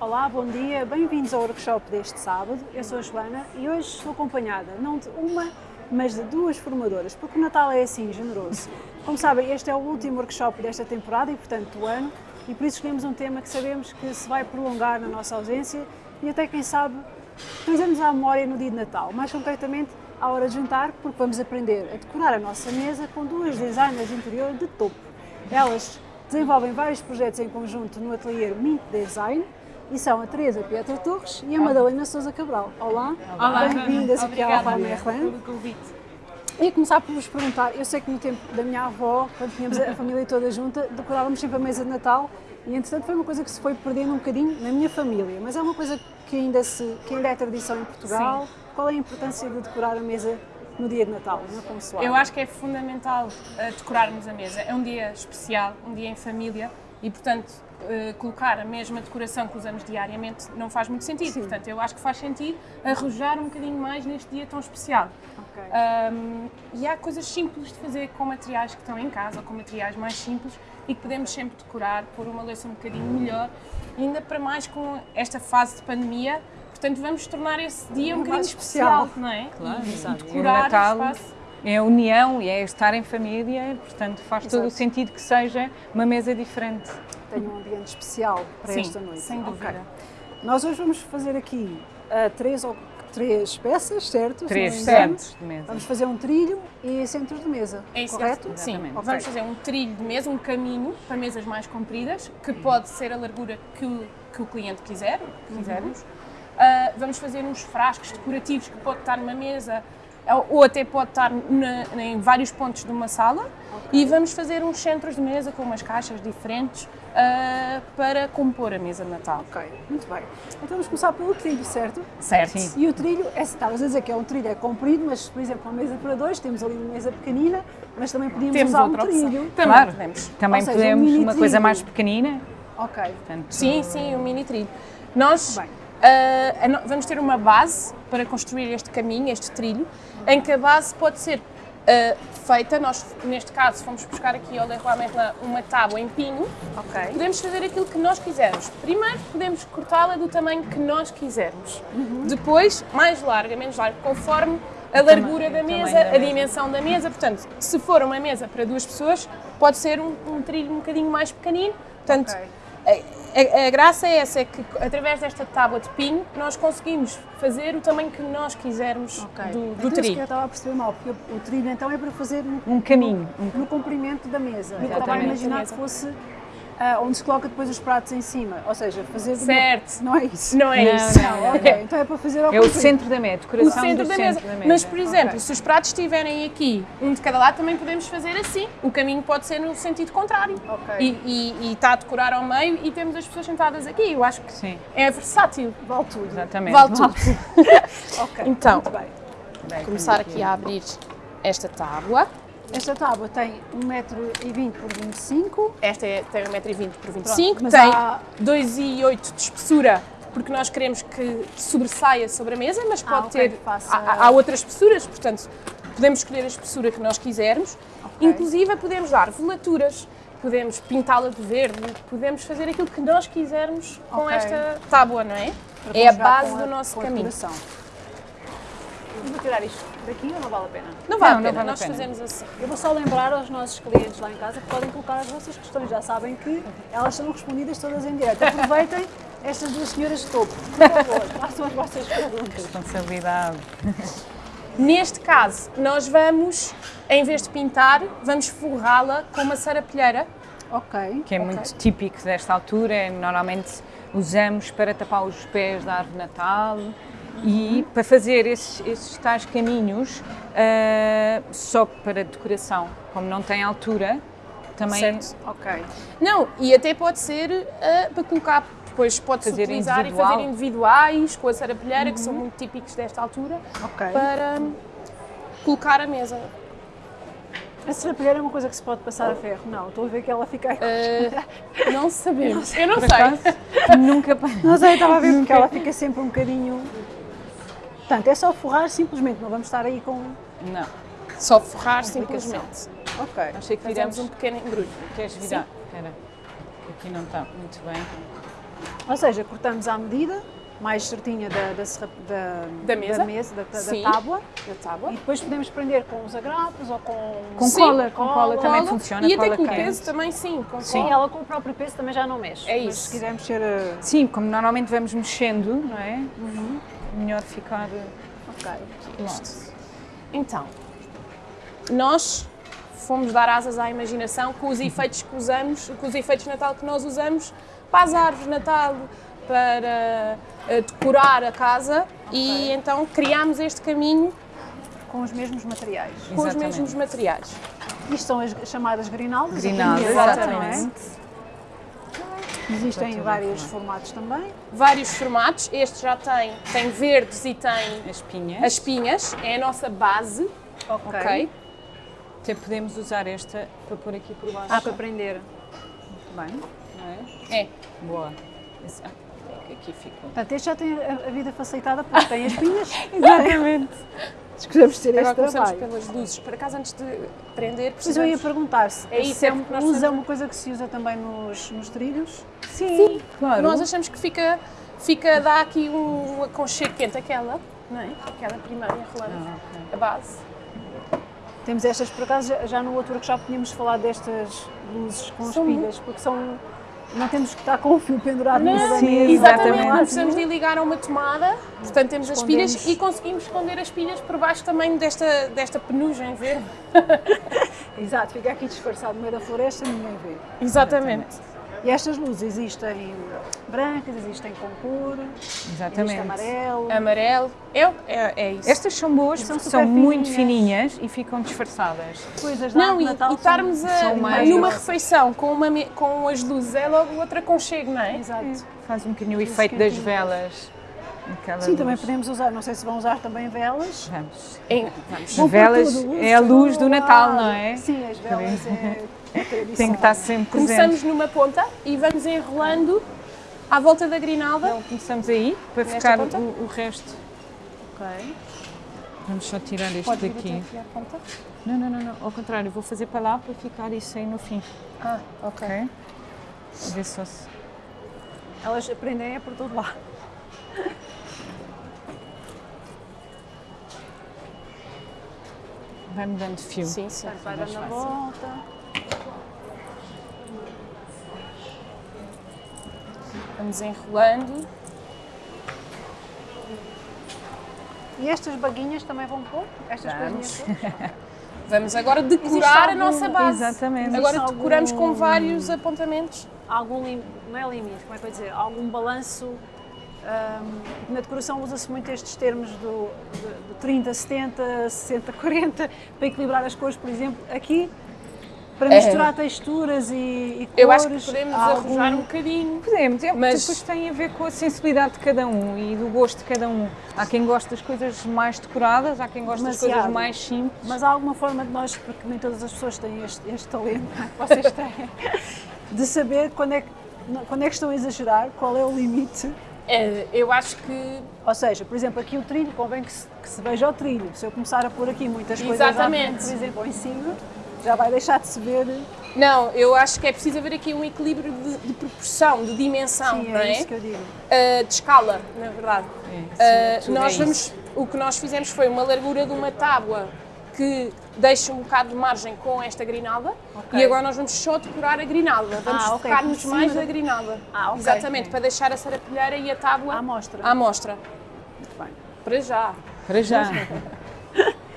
Olá, bom dia, bem-vindos ao workshop deste sábado. Eu sou a Joana e hoje estou acompanhada não de uma, mas de duas formadoras, porque o Natal é assim, generoso. Como sabem, este é o último workshop desta temporada e, portanto, do ano, e por isso escolhemos um tema que sabemos que se vai prolongar na nossa ausência e até, quem sabe, trazemos à memória no dia de Natal, mais concretamente à hora de jantar, porque vamos aprender a decorar a nossa mesa com duas designers de interior de topo. Elas desenvolvem vários projetos em conjunto no ateliê Mint Design e são a Teresa Pietra Torres e a Madalena Sousa Cabral. Olá, Olá bem-vindas aqui ao Obrigada, Alfa Merlin. Ia começar por vos perguntar, eu sei que no tempo da minha avó, quando tínhamos a família toda junta, decorávamos sempre a mesa de Natal e entretanto foi uma coisa que se foi perdendo um bocadinho na minha família, mas é uma coisa que ainda, se, que ainda é tradição em Portugal. Qual é a importância de decorar a mesa no dia de Natal, na consoada? Eu acho que é fundamental uh, decorarmos a mesa. É um dia especial, um dia em família e, portanto, uh, colocar a mesma decoração que usamos diariamente não faz muito sentido. Sim. Portanto, eu acho que faz sentido arrojar um bocadinho mais neste dia tão especial. Ok. Um, e há coisas simples de fazer com materiais que estão em casa ou com materiais mais simples e que podemos sempre decorar, pôr uma louça um bocadinho melhor, e ainda para mais com esta fase de pandemia. Portanto, vamos tornar esse dia um Mais bocadinho especial. especial, não é? Claro, e, exato. E o decorar Natal o espaço. é a união e é estar em família, portanto faz todo o Exato. sentido que seja uma mesa diferente. Tenho um ambiente especial para Sim, esta noite. sem dúvida. Nós hoje vamos fazer aqui ah, três, ou, três peças, certo? Três centros de mesa. Vamos fazer um trilho e centros de mesa, É isso, correto? Sim, Exatamente. Ok. vamos fazer um trilho de mesa, um caminho para mesas mais compridas, que pode ser a largura que o, que o cliente quiser, quisermos. Ah, vamos fazer uns frascos decorativos que pode estar numa mesa ou- até pode estar na- em vários pontos de uma sala. E vamos fazer uns centros de mesa com umas caixas diferentes ah, para compor a mesa de Natal. Ok, muito bem. Então vamos começar pelo trilho, certo? Certo? Sim. E o trilho, é, estavas a dizer que é um trilho é comprido, mas por exemplo, uma mesa para dois, temos ali uma mesa pequenina, mas também podíamos Temos usar um trilho. Também Claro. podemos. Também seja, um podemos mini uma coisa mais pequenina. Ok, Portanto, Sim, sim, o mini trilho. Nós Bem. no- vamos ter uma base para construir este caminho, este trilho, em que a base pode ser ah, feita, nós neste caso fomos buscar aqui ao Leroy Merlin uma tábua em pinho, ok. podemos fazer aquilo que nós quisermos. Primeiro podemos cortá-la do tamanho que nós quisermos. Depois, mais larga, menos larga, conforme a largura da mesa, da a mesa. dimensão da mesa. Portanto, se for uma mesa para duas pessoas, pode ser um, um trilho um bocadinho mais pequenino. Portanto, Ok. A, a- graça é essa, é que através desta tábua de pinho nós conseguimos fazer o tamanho que nós quisermos Ok. do, Então, do isso que eu trilho. estava a perceber mal, porque o trilho então é para fazer no, um caminho. um- no comprimento da mesa. Eu estava a imaginar que fosse ah, onde se coloca depois os pratos em cima, ou seja, fazer de uma- Certo. Não é isso? Não é Não, isso. não. Ok, então é para fazer ao É o centro da mesa, O centro do da centro mesa. da mesa. Mas, por exemplo, Ok. se os pratos estiverem aqui, um de cada lado, também podemos fazer assim. O caminho pode ser no sentido contrário. Ok. E, e- e está a decorar ao meio e temos as pessoas sentadas aqui. Eu acho que Sim, é versátil. Vale tudo. exatamente. Vale tudo. Ok, Então, muito bem. Bem, começar aqui a abrir esta tábua. Esta tábua tem 1,20m por 25 Esta é, tem 1,20m por 25 mas tem há- 2,8 de espessura, porque nós queremos que sobressaia sobre a mesa, mas pode ok, ter. faça- Há, há outras espessuras, portanto, podemos escolher a espessura que nós quisermos. Inclusive, podemos dar velaturas, podemos pintá-la de verde, podemos fazer aquilo que nós quisermos com Ok. esta tábua, não é? para É a base com do nosso a caminho. vou tirar isto daqui ou não vale a pena? Não vale Não, a não pena, vale a nós pena. fazemos assim. Eu vou só lembrar aos nossos clientes lá em casa que podem colocar as vossas questões. Já sabem que elas serão respondidas todas em direto. Aproveitem estas duas senhoras de topo. Por favor, façam as vossas perguntas. Responsabilidade. Neste caso, nós vamos, em vez de pintar, vamos forrá-la com uma sarapilheira. Ok. que é muito típico desta altura, normalmente usamos para tapar os pés da árvore de Natal e para fazer esses, esses tais caminhos ah, só para decoração, como não tem altura, também Certo. Ok. Não, e até pode ser ah, para colocar, depois pode-se utilizar individual. e fazer individuais com a sarapilheira, que são muito típicos desta altura, Ok. para colocar a mesa. A serapilheira é uma coisa que se pode passar a ferro. Não, estou a ver que ela fica. Ah, não sabemos. Eu não sei. acaso nunca Não sei, estava a ver porque ela fica sempre um bocadinho. Portanto, é só forrar simplesmente, não vamos estar aí com. não. Só forrar simplesmente. Ok. Achei que viramos um pequeno embrulho. Queres virar? Espera. Aqui não está muito bem. Ou seja, cortamos à medida, mais certinha da, da, serra- da, Da mesa? da, mesa, da, da tábua. Da tábua. E depois podemos prender com os agrapos ou com... Com Sim, cola, com cola também Cola. funciona. E até cola com o quente. peso também, sim. Com Sim, cola. ela com o próprio peso também já não mexe. É Mas isso. se quiser mexer... eh, Sim, como normalmente vamos mexendo, não é? Uhum. Melhor ficar Ok. longe. Então, nós fomos dar asas à imaginação com os efeitos que usamos, com os efeitos de Natal que nós usamos para as árvores de Natal, para eh, decorar a casa e então criámos este caminho Com os mesmos materiais. com os Exatamente. mesmos materiais. Isto são as chamadas grinaldas. Grinaldas, em volta, exatamente. É? Existem em vários formatos também. Vários formatos, este já tem, tem verdes e tem As pinhas. as pinhas, é a nossa base, ok? Até podemos usar esta para pôr aqui por baixo. Ah, para prender. Muito bem, não é? É. Boa. Esse- ah, aqui ficou. Portanto, este já tem a, a vida facilitada porque tem as pinhas. Exatamente. Escolhemos ter Agora este começamos trabalho. pelas luzes. Por acaso, antes de prender, Mas eu ia precisamos... perguntar se É isso, se é porque nós usa temos- uma coisa que se usa também nos, nos trilhos. Sim, claro. Nós achamos que fica, fica dá aqui um aconchego quente, aquela, não é? Aquela primeira enrolando Ah, a base. Temos estas, por acaso, já, no outro workshop tínhamos falado destas luzes com as São pilhas, porque são. Não temos que estar com o fio pendurado no Não, da sim. Exatamente, exatamente. não precisamos de ligar a uma tomada, portanto temos as pilhas e conseguimos esconder as pilhas por baixo também desta, desta penugem verde. Exato, fica aqui disfarçado no meio da floresta e ninguém vê. Exatamente. E estas luzes existem brancas, existem com cor, Exatamente. existe amarelo. Amarelo, é, é, é isso. Estas são boas E são porque são super muito fininhas. fininhas e ficam disfarçadas. coisas Não, e, de Natal e estarmos a- são mais- numa refeição com, uma, com as luzes é logo outro aconchego, não é? Exato. Faz um bocadinho o efeito das velas. Aquela Sim, também luz. podemos usar, não sei se vão usar também velas. Vamos. Em- vamos. Velas tudo, é a luz do Natal, não é? Sim, as velas é, é. Tem que estar sempre presente. Começamos numa ponta e vamos enrolando à volta da grinalda. Então começamos aí para ficar ponta? o, o resto. Ok. Vamos só tirar este Pode daqui. Não, não, não, não. Ao contrário, vou fazer para lá para ficar isso aí no fim. Ah, ok. Ok? Ver só se. Elas aprendem é por todo lado. Vai-me dando fio. Sim, sim. Vai dando a volta. Vamos enrolando. E estas baguinhas também vão pôr? Estas Vamos. Vamos agora decorar a algum- nossa base. Exatamente. Agora Existe decoramos algum- com vários apontamentos. Algum lim... não é limite, como é que eu dizer? Algum balanço. hum, na decoração usa-se muito estes termos do, do, do 30, 70, 60, 40, para equilibrar as cores, por exemplo. Aqui, para misturar texturas e, e cores. É. Eu acho que podemos algum- um bocadinho. Podemos, é, Mas- depois tem a ver com a sensibilidade de cada um e do gosto de cada um. Há quem goste das coisas mais decoradas, há quem goste das coisas mais simples. Mas há alguma forma de nós, porque nem todas as pessoas têm este, este talento é, que vocês têm, de saber quando é, que, quando é que estão a exagerar, qual é o limite. É, eu acho que Ou seja, por exemplo, aqui o trilho, convém que se, que se veja o trilho. Se eu começar a pôr aqui muitas coisas Exatamente. frente, por exemplo, em cima, já vai deixar de se ver. Não, eu acho que é preciso haver aqui um equilíbrio de, de proporção, de dimensão, Sim, não é é? isso que eu digo. Uh, de escala, na verdade. É, Uh, tudo nós é vamos, isso. o que nós fizemos foi uma largura de uma tábua que deixa um bocado de margem com esta grinalda Ok. e agora nós vamos só decorar a grinalda. Vamos Ah, ok, focar-nos mais da- na grinalda. Ah, ok. Exatamente, para deixar a sarapilheira e a tábua À mostra. à mostra. Muito bem. Para já. Para já.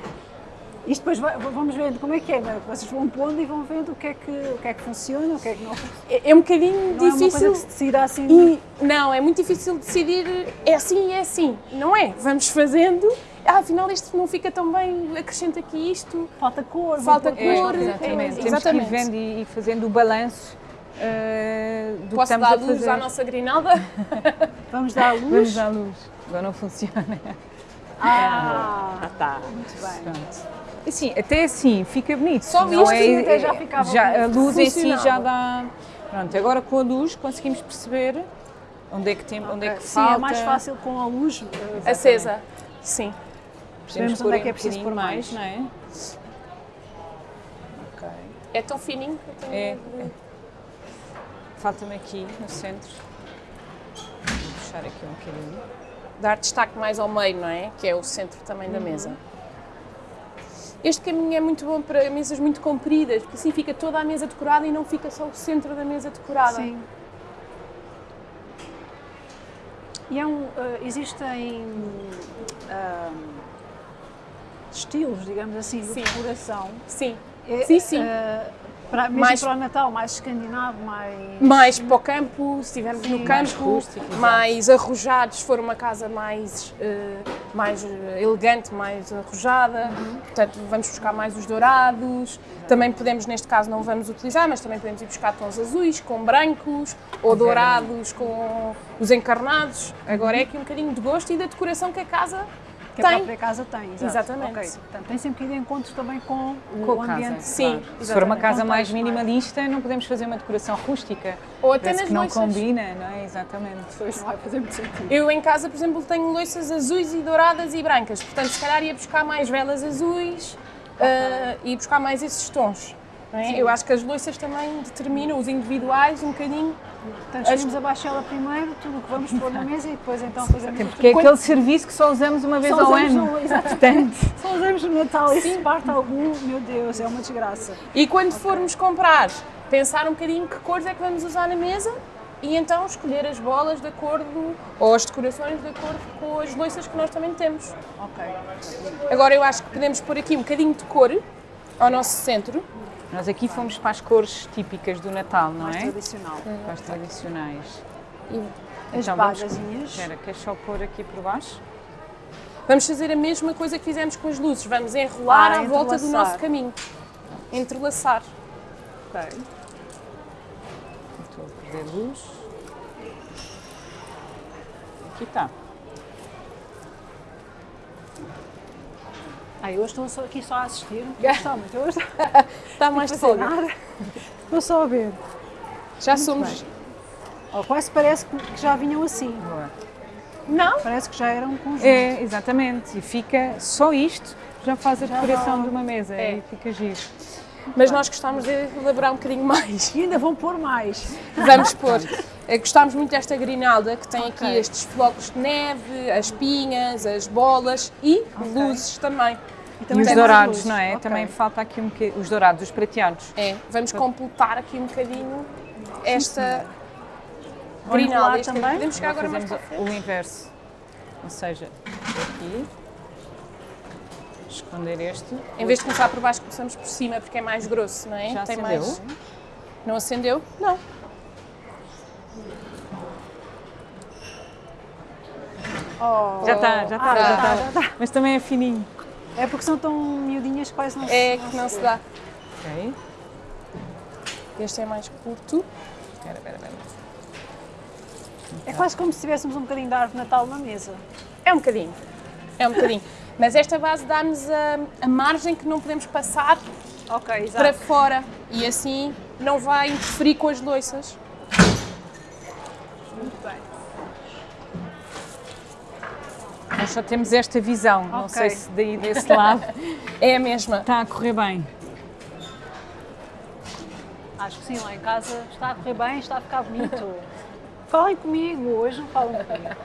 Isto depois vai- vamos vendo como é que é, não é? Vocês vão pondo e vão vendo o que é que, o que, é que funciona, o que é que não funciona. É, é um bocadinho Não é uma coisa difícil. que se decida assim. E, não, é muito difícil decidir é assim e é assim. Não é? Vamos fazendo. Ah, afinal, isto não fica tão bem, acrescenta aqui isto. Falta cor. Falta É, cor, depois. exatamente. é, Temos que ir exatamente. vendo e, e fazendo o balanço eh, do que Posso estamos dar a luz fazer. à nossa grinalda? Vamos dar a luz. Vamos à luz. Agora não funciona. Ah, tá. muito bem. Pronto. Assim, até assim, fica bonito. Só visto, sim, até já ficava já- A bonito. luz em si já dá. Pronto, agora com a luz conseguimos perceber onde é que, tem, onde é que Sim, falta. é mais fácil com a luz. eh, Acesa. Sim. Percebemos onde é que é um preciso bocadinho pôr mais. não é? Ok. É tão fininho que eu tenho É, de- Falta-me aqui no centro. puxar aqui um bocadinho. dar destaque mais ao meio, não é? Que é o centro também da mesa. Este caminho é muito bom para mesas muito compridas, porque assim fica toda a mesa decorada e não fica só o centro da mesa decorada. Sim. E é um, eh, existem ah, estilos, digamos assim, de Sim. decoração. Sim. É, Sim, sim. eh, para, mesmo Mais- para o Natal, mais escandinavo, mais... Mais para o campo, se estivermos no mais campo, rústico, exato. mais arrojados, se for uma casa mais, eh, mais eh, elegante, mais arrojada. Uhum. Portanto, vamos buscar mais os dourados. Também podemos, neste caso, não vamos utilizar, mas também podemos ir buscar tons azuis com brancos ou dourados com os encarnados. Agora é aqui um bocadinho de gosto e da decoração que a casa que a tem. própria casa tem. exato. Exatamente. Ok, Portanto, tem sempre que ir de encontro também com o, Com a o casa. ambiente. Sim, claro. Se for uma exatamente. casa mais é? minimalista, não podemos fazer uma decoração rústica. Ou até Parece nas que não loiças. combina, não é? Exatamente. Depois não vai fazer muito sentido. Eu em casa, por exemplo, tenho loiças azuis e douradas e brancas, portanto, se calhar ia buscar mais velas azuis eh, e buscar mais esses tons. é? Eu acho que as loiças também determinam os individuais um bocadinho. Portanto, escolhemos a baixela primeiro, tudo o que vamos pôr na mesa e depois então fazemos o Porque é aquele serviço que só usamos uma vez Só ao ano. no- exatamente. Só usamos no Natal e se parte algum, meu Deus, é uma desgraça. E quando formos comprar, pensar um bocadinho que cores é que vamos usar na mesa e então escolher as bolas de acordo, ou as decorações de acordo com as loiças que nós também temos. Ok. Agora eu acho que podemos pôr aqui um bocadinho de cor ao nosso centro. Nós aqui fomos para as cores típicas do Natal, não Mais é? tradicional. Para as tradicionais. E As Então, vamos-. Espera, queres só pôr aqui por baixo? Vamos fazer a mesma coisa que fizemos com as luzes. Vamos enrolar Ah, à volta do nosso caminho. Entrelaçar. Ok. Estou a perder luz. Aqui está. Ah, eu hoje estou aqui só a assistir. Está muito. Hoje estou Está mais de folga. nada. Estou só a ver. Já somos. Oh, quase parece que já vinham assim. Boa. Não? Parece que já eram um conjunto. É, exatamente. E fica só isto, já faz a Já decoração de uma mesa É. e fica giro. Mas nós gostámos de elaborar um bocadinho mais. E ainda vão pôr mais. Vamos pôr. Eh, Gostámos muito desta grinalda que tem aqui Ok. estes flocos de neve, as pinhas, as bolas e luzes também. E E também os tem mais dourados, luzes. não é? Ok. Também falta aqui um bocadinho. Os dourados, os prateados. É, vamos completar aqui um bocadinho esta grinalda. Este- também? Podemos chegar agora mais o inverso. Ou seja, aqui. Esconder este. Em vez de começar por baixo, começamos por cima porque é mais grosso, não é? Já Tem acendeu? mais. Não acendeu? Não. Oh. Já está, já está, Ah, já está. tá, já tá. Mas também é fininho. É porque são tão miudinhas que quase não se... É que não se dá. Ok. Este é mais curto. Espera, espera, espera. É quase como se tivéssemos um bocadinho de árvore de Natal na mesa. É um bocadinho. É um bocadinho. Mas esta base dá-nos a, a margem que não podemos passar Ok, exato. para fora e assim não vai interferir com as loiças. Muito bem. Nós só temos esta visão. Não Ok. sei se daí desse lado É a mesma. está a correr bem. Acho que sim, lá em casa está a correr bem, está a ficar bonito. Falem comigo, hoje não falam comigo.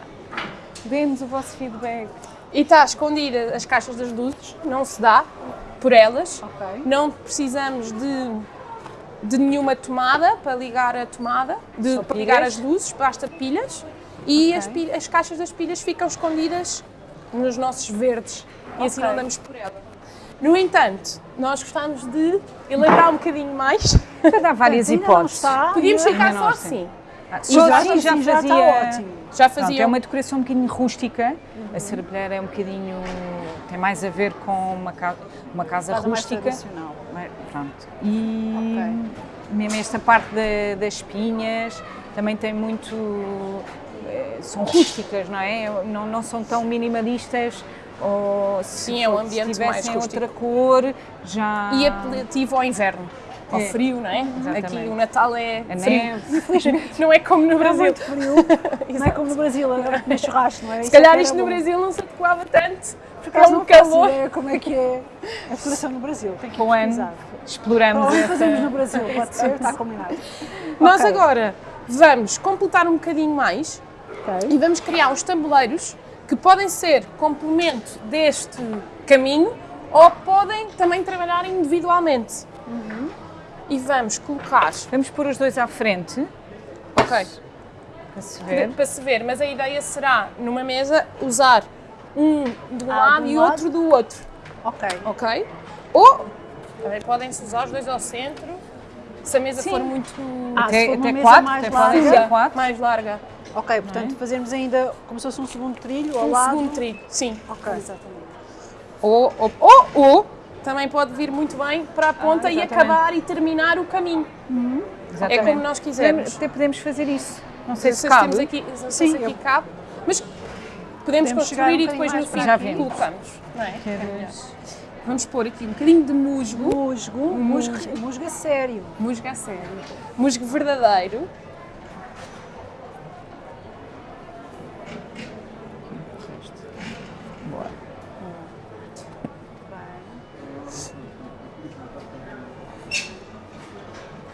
Dê-nos o vosso feedback. E está escondida as caixas das luzes, não se dá por elas. Ok. Não precisamos de, de nenhuma tomada para ligar a tomada, de, para ligar as luzes, basta pilhas. E as, Ok. pilhas- as caixas das pilhas ficam escondidas nos nossos verdes e assim não damos por ela. No entanto, nós gostamos de elaborar um bocadinho mais. Já dá várias hipóteses. está, Podíamos ficar só assim. Ah, Só já- assim já já fazia. está ótimo. Já Pronto, fazia é uma decoração um bocadinho rústica. A serapilheira é um bocadinho. tem mais a ver com uma, ca- uma casa Casa mais rústica. tradicional. Pronto. E mesmo esta parte da- das espinhas também tem muito. Eh, são rústicas, não é? Não, não são tão minimalistas. Ou se, Sim, é um for- se ambiente mais rústico. outra cor, já. e apelativo ao inverno. Ao É. frio, não é? Exatamente. Aqui o Natal é A frio. neve. Não é como no Brasil. muito frio. não é como no Brasil, agora comer churrasco, não é? Se calhar isto no Brasil não se adequava tanto, porque é Caso um calor. ideia como é que é a decoração no Brasil. Tem que Com o ano pesquisar. exploramos onde essa. fazemos no Brasil, pode ser, está combinado. Nós Ok. agora vamos completar um bocadinho mais Ok. E vamos criar uns tabuleiros que podem ser complemento deste caminho ou podem também trabalhar individualmente. E vamos colocar, Vamos pôr os dois à frente, ok, para se ver. para se ver, mas a ideia será, numa mesa, usar um de um Ah, lado de um e lado. outro do outro, Ok. ok? Ou também podem-se usar os dois ao centro, se a mesa Sim. for muito Ah, se Até, for uma até mesa quatro, mais até larga. quatro. mais larga. Ok, portanto fazemos ainda como se fosse um segundo trilho ao Um lado. segundo trilho, sim. Ok. Exatamente. Ou, ou, ou, ou também pode vir muito bem para a ponta e exatamente. acabar e terminar o caminho. É Exatamente. como nós quisermos. Até podemos fazer isso. Não sei se Vocês cabe. temos aqui, sei Sim, se aqui eu- cabe, mas podemos, Podemos chegar um construir e depois no fim Já colocamos. Não é? Queres- Vamos pôr aqui um bocadinho de musgo. Musgo, musgo, musgo a sério. Musgo a sério. Musgo verdadeiro.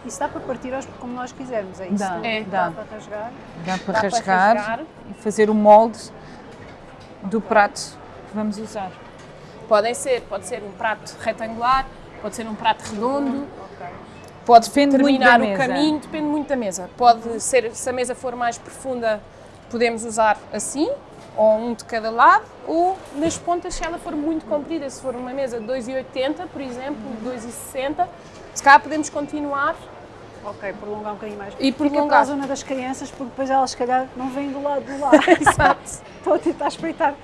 Isso dá aos, como nós quisermos, é isso? Dá, é. dá. para rasgar. Dá para Dá para rasgar, rasgar. e fazer o molde do prato que vamos usar. Podem ser, pode ser um prato retangular, pode ser um prato redondo, Ok. pode Depende muito terminar da o mesa. caminho, depende muito da mesa. Pode ser, se a mesa for mais profunda, podemos usar assim, ou um de cada lado, ou nas pontas se ela for muito comprida, se for uma mesa de 2,80, por exemplo, 2,60, se calhar podemos continuar Ok, prolongar um bocadinho mais. E Fica para a prolongar. zona das crianças, porque depois elas, se calhar, não vêm do lado do lado. Exato. Estou a tentar espreitar.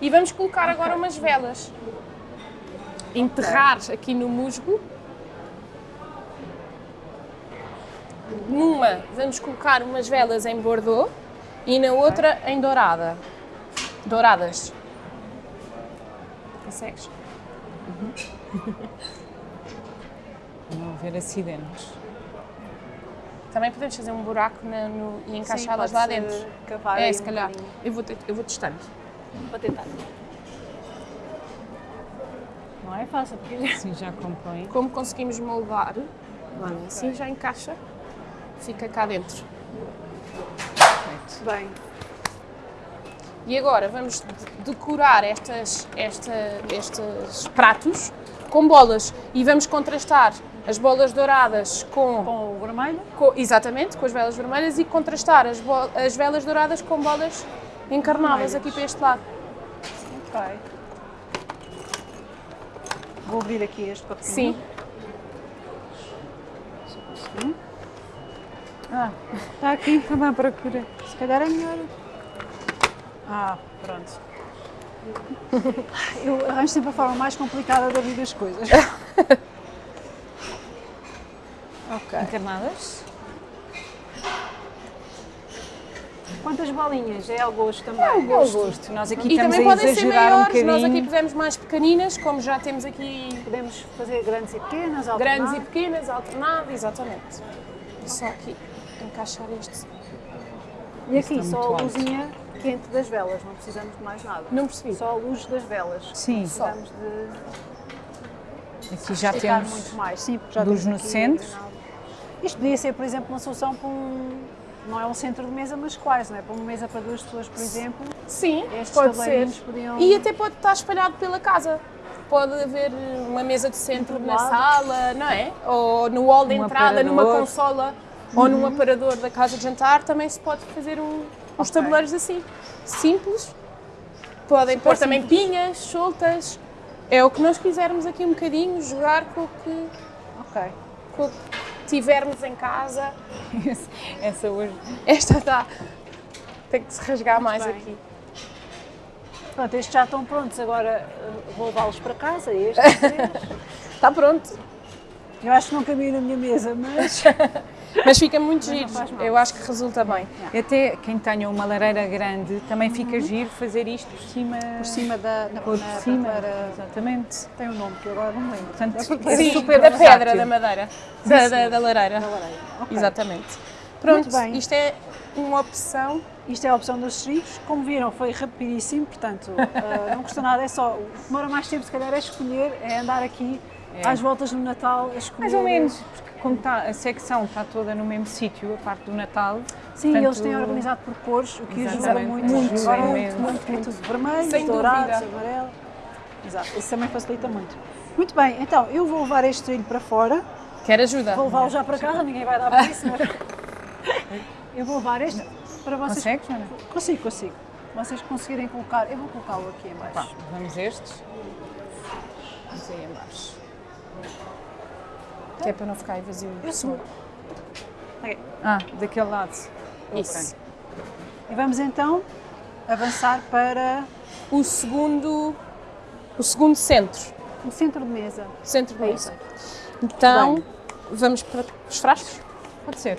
E vamos colocar agora umas velas. Enterrar aqui no musgo. Numa vamos colocar umas velas em bordeaux e na outra em dourada. Douradas. Consegues? Não haver acidentes. Também podemos fazer um buraco na- no- e encaixá-las lá dentro. É, se um calhar. Eu vou, te- eu vou testando. Vou tentar. Não é fácil, porque Assim já compõe. Como conseguimos moldar, olha, assim já encaixa, fica cá dentro. bem. E agora vamos de- decorar estas, esta, estes pratos com bolas e vamos contrastar as bolas douradas com, Com o vermelho. com- exatamente com as velas vermelhas e contrastar as, as velas douradas com bolas encarnadas Vermelhas. aqui para este lado. Ok. Vou abrir aqui este papel. Sim, Ah, está aqui. Estava à procura. Se calhar é melhor. Ah, pronto. Eu arranjo sempre a forma mais complicada de abrir as coisas. ok. Encarnadas? Quantas bolinhas? É ao gosto também? É o gosto. Nós aqui e estamos também a podem ser exagerar um maiores. Nós aqui pusemos mais pequeninas, como já temos aqui Podemos fazer grandes e pequenas, grandes alternar. e pequenas, alternado, exatamente. E só aqui encaixar este. E aqui Está só a alto. luzinha quente das velas, não precisamos de mais nada. Não percebi. Só a luz das velas. Sim. Precisamos de Aqui já temos muito mais. Sim, já luz temos no centro. Isto podia ser, por exemplo, uma solução para um. Não é um centro de mesa, mas quase, não é? Para uma mesa para duas pessoas, por exemplo. Sim, Estes pode ser. podiam- E até pode estar espalhado pela casa. Pode haver uma mesa de centro na sala, não é? Ou no hall de Um entrada, numa aparador. consola ou num aparador da casa de jantar, também se pode fazer um, uns Ok. tabuleiros assim. Simples. Podem pôr também pinhas soltas. É o que nós quisermos aqui um bocadinho, jogar com o que, Ok. com o que tivermos em casa. essa hoje. Esta está. Tem que se rasgar mais bem. aqui. Pronto, estes já estão prontos, agora eh, vou levá-los para casa, estes. Está pronto. Eu acho que não cabia na minha mesa, mas Mas fica muito giro. Eu acho que resulta bem. Até quem tenha uma lareira grande também fica giro fazer isto por cima. por cima da na, Por na cima. prateleira- Exatamente. Tem um nome que eu agora não lembro. Portanto, É é Sim, super da pedra, versátil. da madeira, da, da, da lareira. da lareira. Ok. Exatamente. Pronto, bem. isto é uma opção. Isto é a opção dos estribos. Como viram, foi rapidíssimo, portanto, eh, não custa nada. É só, o que demora mais tempo, se calhar, é escolher, é andar aqui às voltas no Natal a escolher. Mais ou menos, porque como está, a secção está toda no mesmo sítio, a parte do Natal, Sim, Portanto, eles têm organizado por cores, o que ajuda muito. Muito, muito, muito, muito, tudo vermelho, Sem dourados, dúvida. amarelo. Exato, isso também facilita muito. Muito bem, então eu vou levar este trilho para fora, Quer ajuda? vou levá-lo já para casa, ninguém vai dar para isso, mas eu vou levar este para vocês. Consegues, Joana? Consigo, consigo. Vocês conseguirem colocar, eu vou colocá-lo aqui em baixo. Pá, vamos estes. Vamos aí em baixo. Que é para não ficar aí vazio. Eu sou. Ah, daquele lado. Isso. E vamos então avançar para O segundo, o segundo centro. o centro de mesa. Centro de É mesa. Então, vamos para os frascos? Pode ser.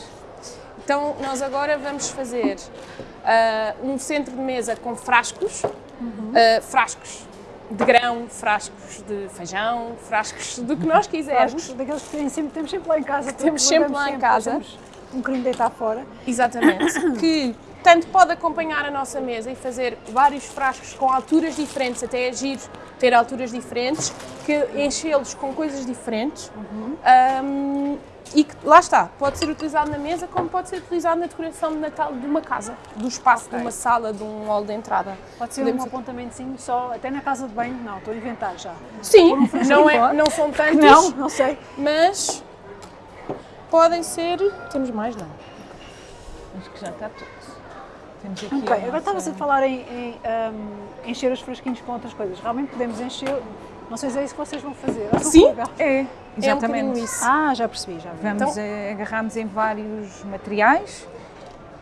Então, nós agora vamos fazer ah, um centro de mesa com frascos, ah, frascos de grão, frascos de feijão, frascos do que nós quisermos. Frascos, daqueles que sempre, temos sempre lá em casa. Temos sempre lá em casa. Um bocadinho deitar fora. Exatamente. que tanto pode acompanhar a nossa mesa e fazer vários frascos com alturas diferentes, até é giro ter alturas diferentes, que enchê-los com coisas diferentes. Ahm, e que, lá está, pode ser utilizado na mesa como pode ser utilizado na decoração de Natal de uma casa, do espaço de uma sala, de um hall de entrada. Pode ser Podemos- um apontamentozinho só, até na casa de banho, não, estou a inventar já. Sim, não, é, não são tantos, Não, não sei. mas podem ser. Temos mais, não? Acho que já está tudo. Temos aqui. Ok, agora nossa- estava a falar em, em, ahm, encher os frasquinhos com outras coisas. Realmente podemos encher, não sei se é isso que vocês vão fazer. Sim. É, É um exatamente. isso. Ah, já percebi, já vi. Vamos Então- eh, agarramos em vários materiais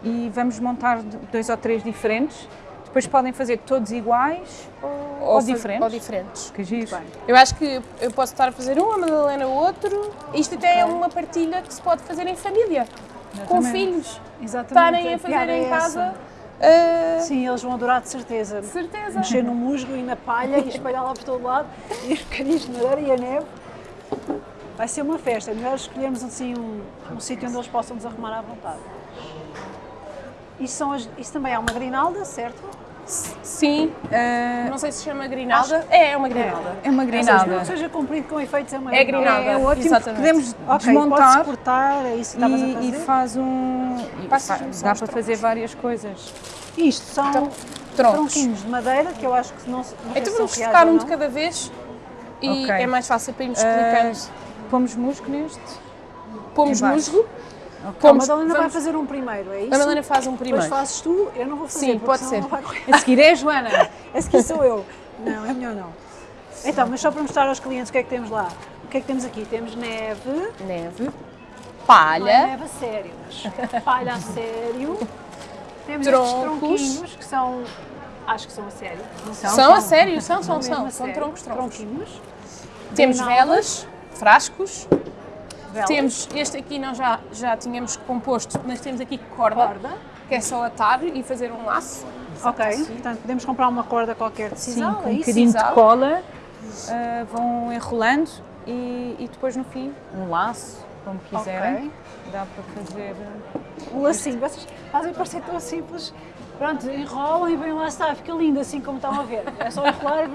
e vamos montar dois ou três diferentes. Depois podem fazer todos iguais ou, ou diferentes. Ou diferentes. Que giro. bem. Eu acho que eu posso estar a fazer um, a Madalena outro. Isto até é uma partilha que se pode fazer em família, com Exatamente. filhos. Exatamente. Estarem a fazer é em essa. Ah, Sim, eles vão adorar de certeza. de certeza. Mexer no musgo e na palha e espalhar lá por todo lado e os bocadinhos de madeira e a neve. Vai ser uma festa. É melhor escolhermos assim um, um sítio onde eles possam nos arrumar à vontade. Isso, são as- isso também é uma grinalda, certo? Sim, Eh, não sei se chama grinalda. É, é uma grinalda. é uma Ou grinalda. seja comprido com efeitos é uma É grinalda. É ótimo porque exatamente. podemos Ok, pode-se desmontar cortar, é isso que estavas a e, fazer? e faz um. e Passas-me fa- só dá para troncos. fazer várias coisas. Isto são Então, troncos. tronquinhos de madeira que eu acho que não, se- não Então vamos tocar ou um de cada vez e Ok. é mais fácil para irmos Eh, explicando. pomos musgo neste. Pomos em musgo. A Madalena vai vamos- fazer um primeiro, é isso? A Madalena faz um Depois primeiro. fazes tu, eu não vou fazer, Sim, pode ser. vai. A seguir é a Joana. Esse aqui sou eu. Não, é melhor não. Então, mas só para mostrar aos clientes o que é que temos lá. O que é que temos aqui? Temos neve. Neve. Não é Palha. neve a sério, mas palha a sério. Temos Troncos. estes tronquinhos que são. Acho que são a sério. Não são? São a sério, são, são, mesmo são. a São sério. troncos, troncos. Tronquinhos. Temos velas, frascos. Velas. Temos este aqui, nós já, já tínhamos composto, mas temos aqui corda, corda. que é só atar e fazer um laço. Ok, portanto podemos comprar uma corda qualquer de Sim, sisal, com é um isso? bocadinho de cola. ah, vão enrolando e, e depois no fim um laço, como quiserem. Ok. Dá para fazer. Um lacinho. Vocês fazem parecer tão simples. Pronto, enrolam e vem lá está, fica lindo assim como estão a ver. É só enrolar e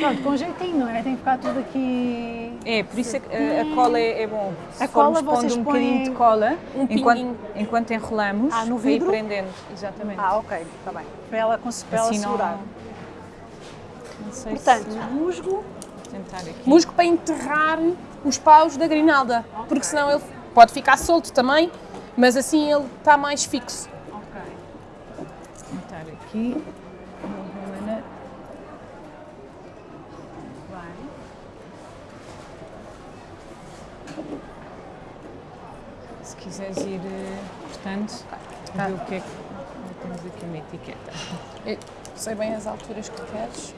pronto. Com jeitinho, não é? Tem que ficar tudo aqui. É, por isso a, a- a cola é, é bom. Se A cola vocês um bocadinho de cola um enquanto, enquanto enrolamos, Ah, no para vidro? prendendo. Exatamente. Ah, ok, está bem. Para ela, cons- para ela Assim não- segurar. Não sei Portanto, se musgo. Musgo para enterrar os paus da grinalda, porque senão ele pode ficar solto também, mas assim ele está mais fixo. ok. Vou aqui. Uma Helena. Bem. Se quiseres ir eh, cortando, Ah. ver o que é que. Temos aqui uma etiqueta. Eu sei bem as alturas que queres.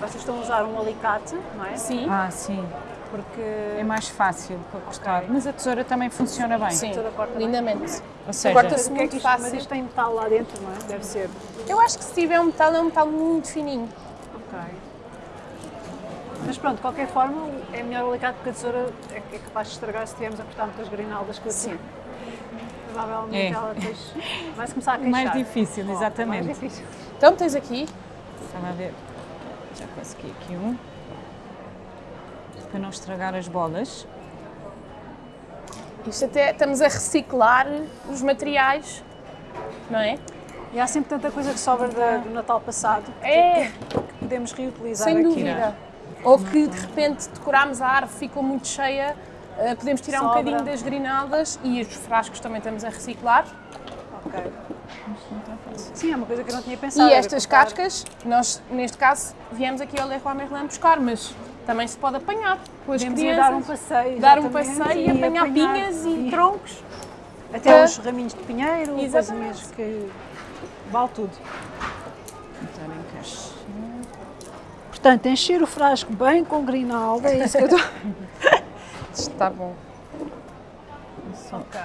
Vocês estão a usar um alicate, não é? Sim. Ah, sim. Porque É mais fácil para cortar. Mas a tesoura também funciona bem. Sim, lindamente. Ou seja, Corta-se o que é muito que isto, mas fácil. isto tem metal lá dentro, não é? Deve ser. Eu acho que se tiver um metal, é um metal muito fininho. Ok. Mas pronto, de qualquer forma, é melhor o alicate porque a tesoura é, é capaz de estragar se estivermos a cortar muitas grinaldas com a tesoura. Provavelmente É. ela depois vai-se começar a queixar. mais difícil, Oh, exatamente. Mais difícil. Então tens aqui, Estava a ver. Já consegui aqui um. Para não estragar as bolas. Isto até estamos a reciclar os materiais, não é? E há sempre tanta coisa que sobra da- do Natal passado É, que podemos reutilizar sem aqui. dúvida. Ou que de repente decorámos a árvore, ficou muito cheia, eh, podemos tirar um Sobra. bocadinho das grinaldas e os frascos também estamos a reciclar. Ok. Sim, é uma coisa que eu não tinha pensado. E estas cascas, nós neste caso viemos aqui ao Leroy Merlin buscar, mas também se pode apanhar com as Podemos crianças. dar um passeio. dar um passeio e apanhar pinhas e troncos. Até para- os raminhos de pinheiro, Exatamente. coisinhas que vale tudo. Portanto, encher o frasco bem com grinalda, é isso que eu estou... Está bom. ok.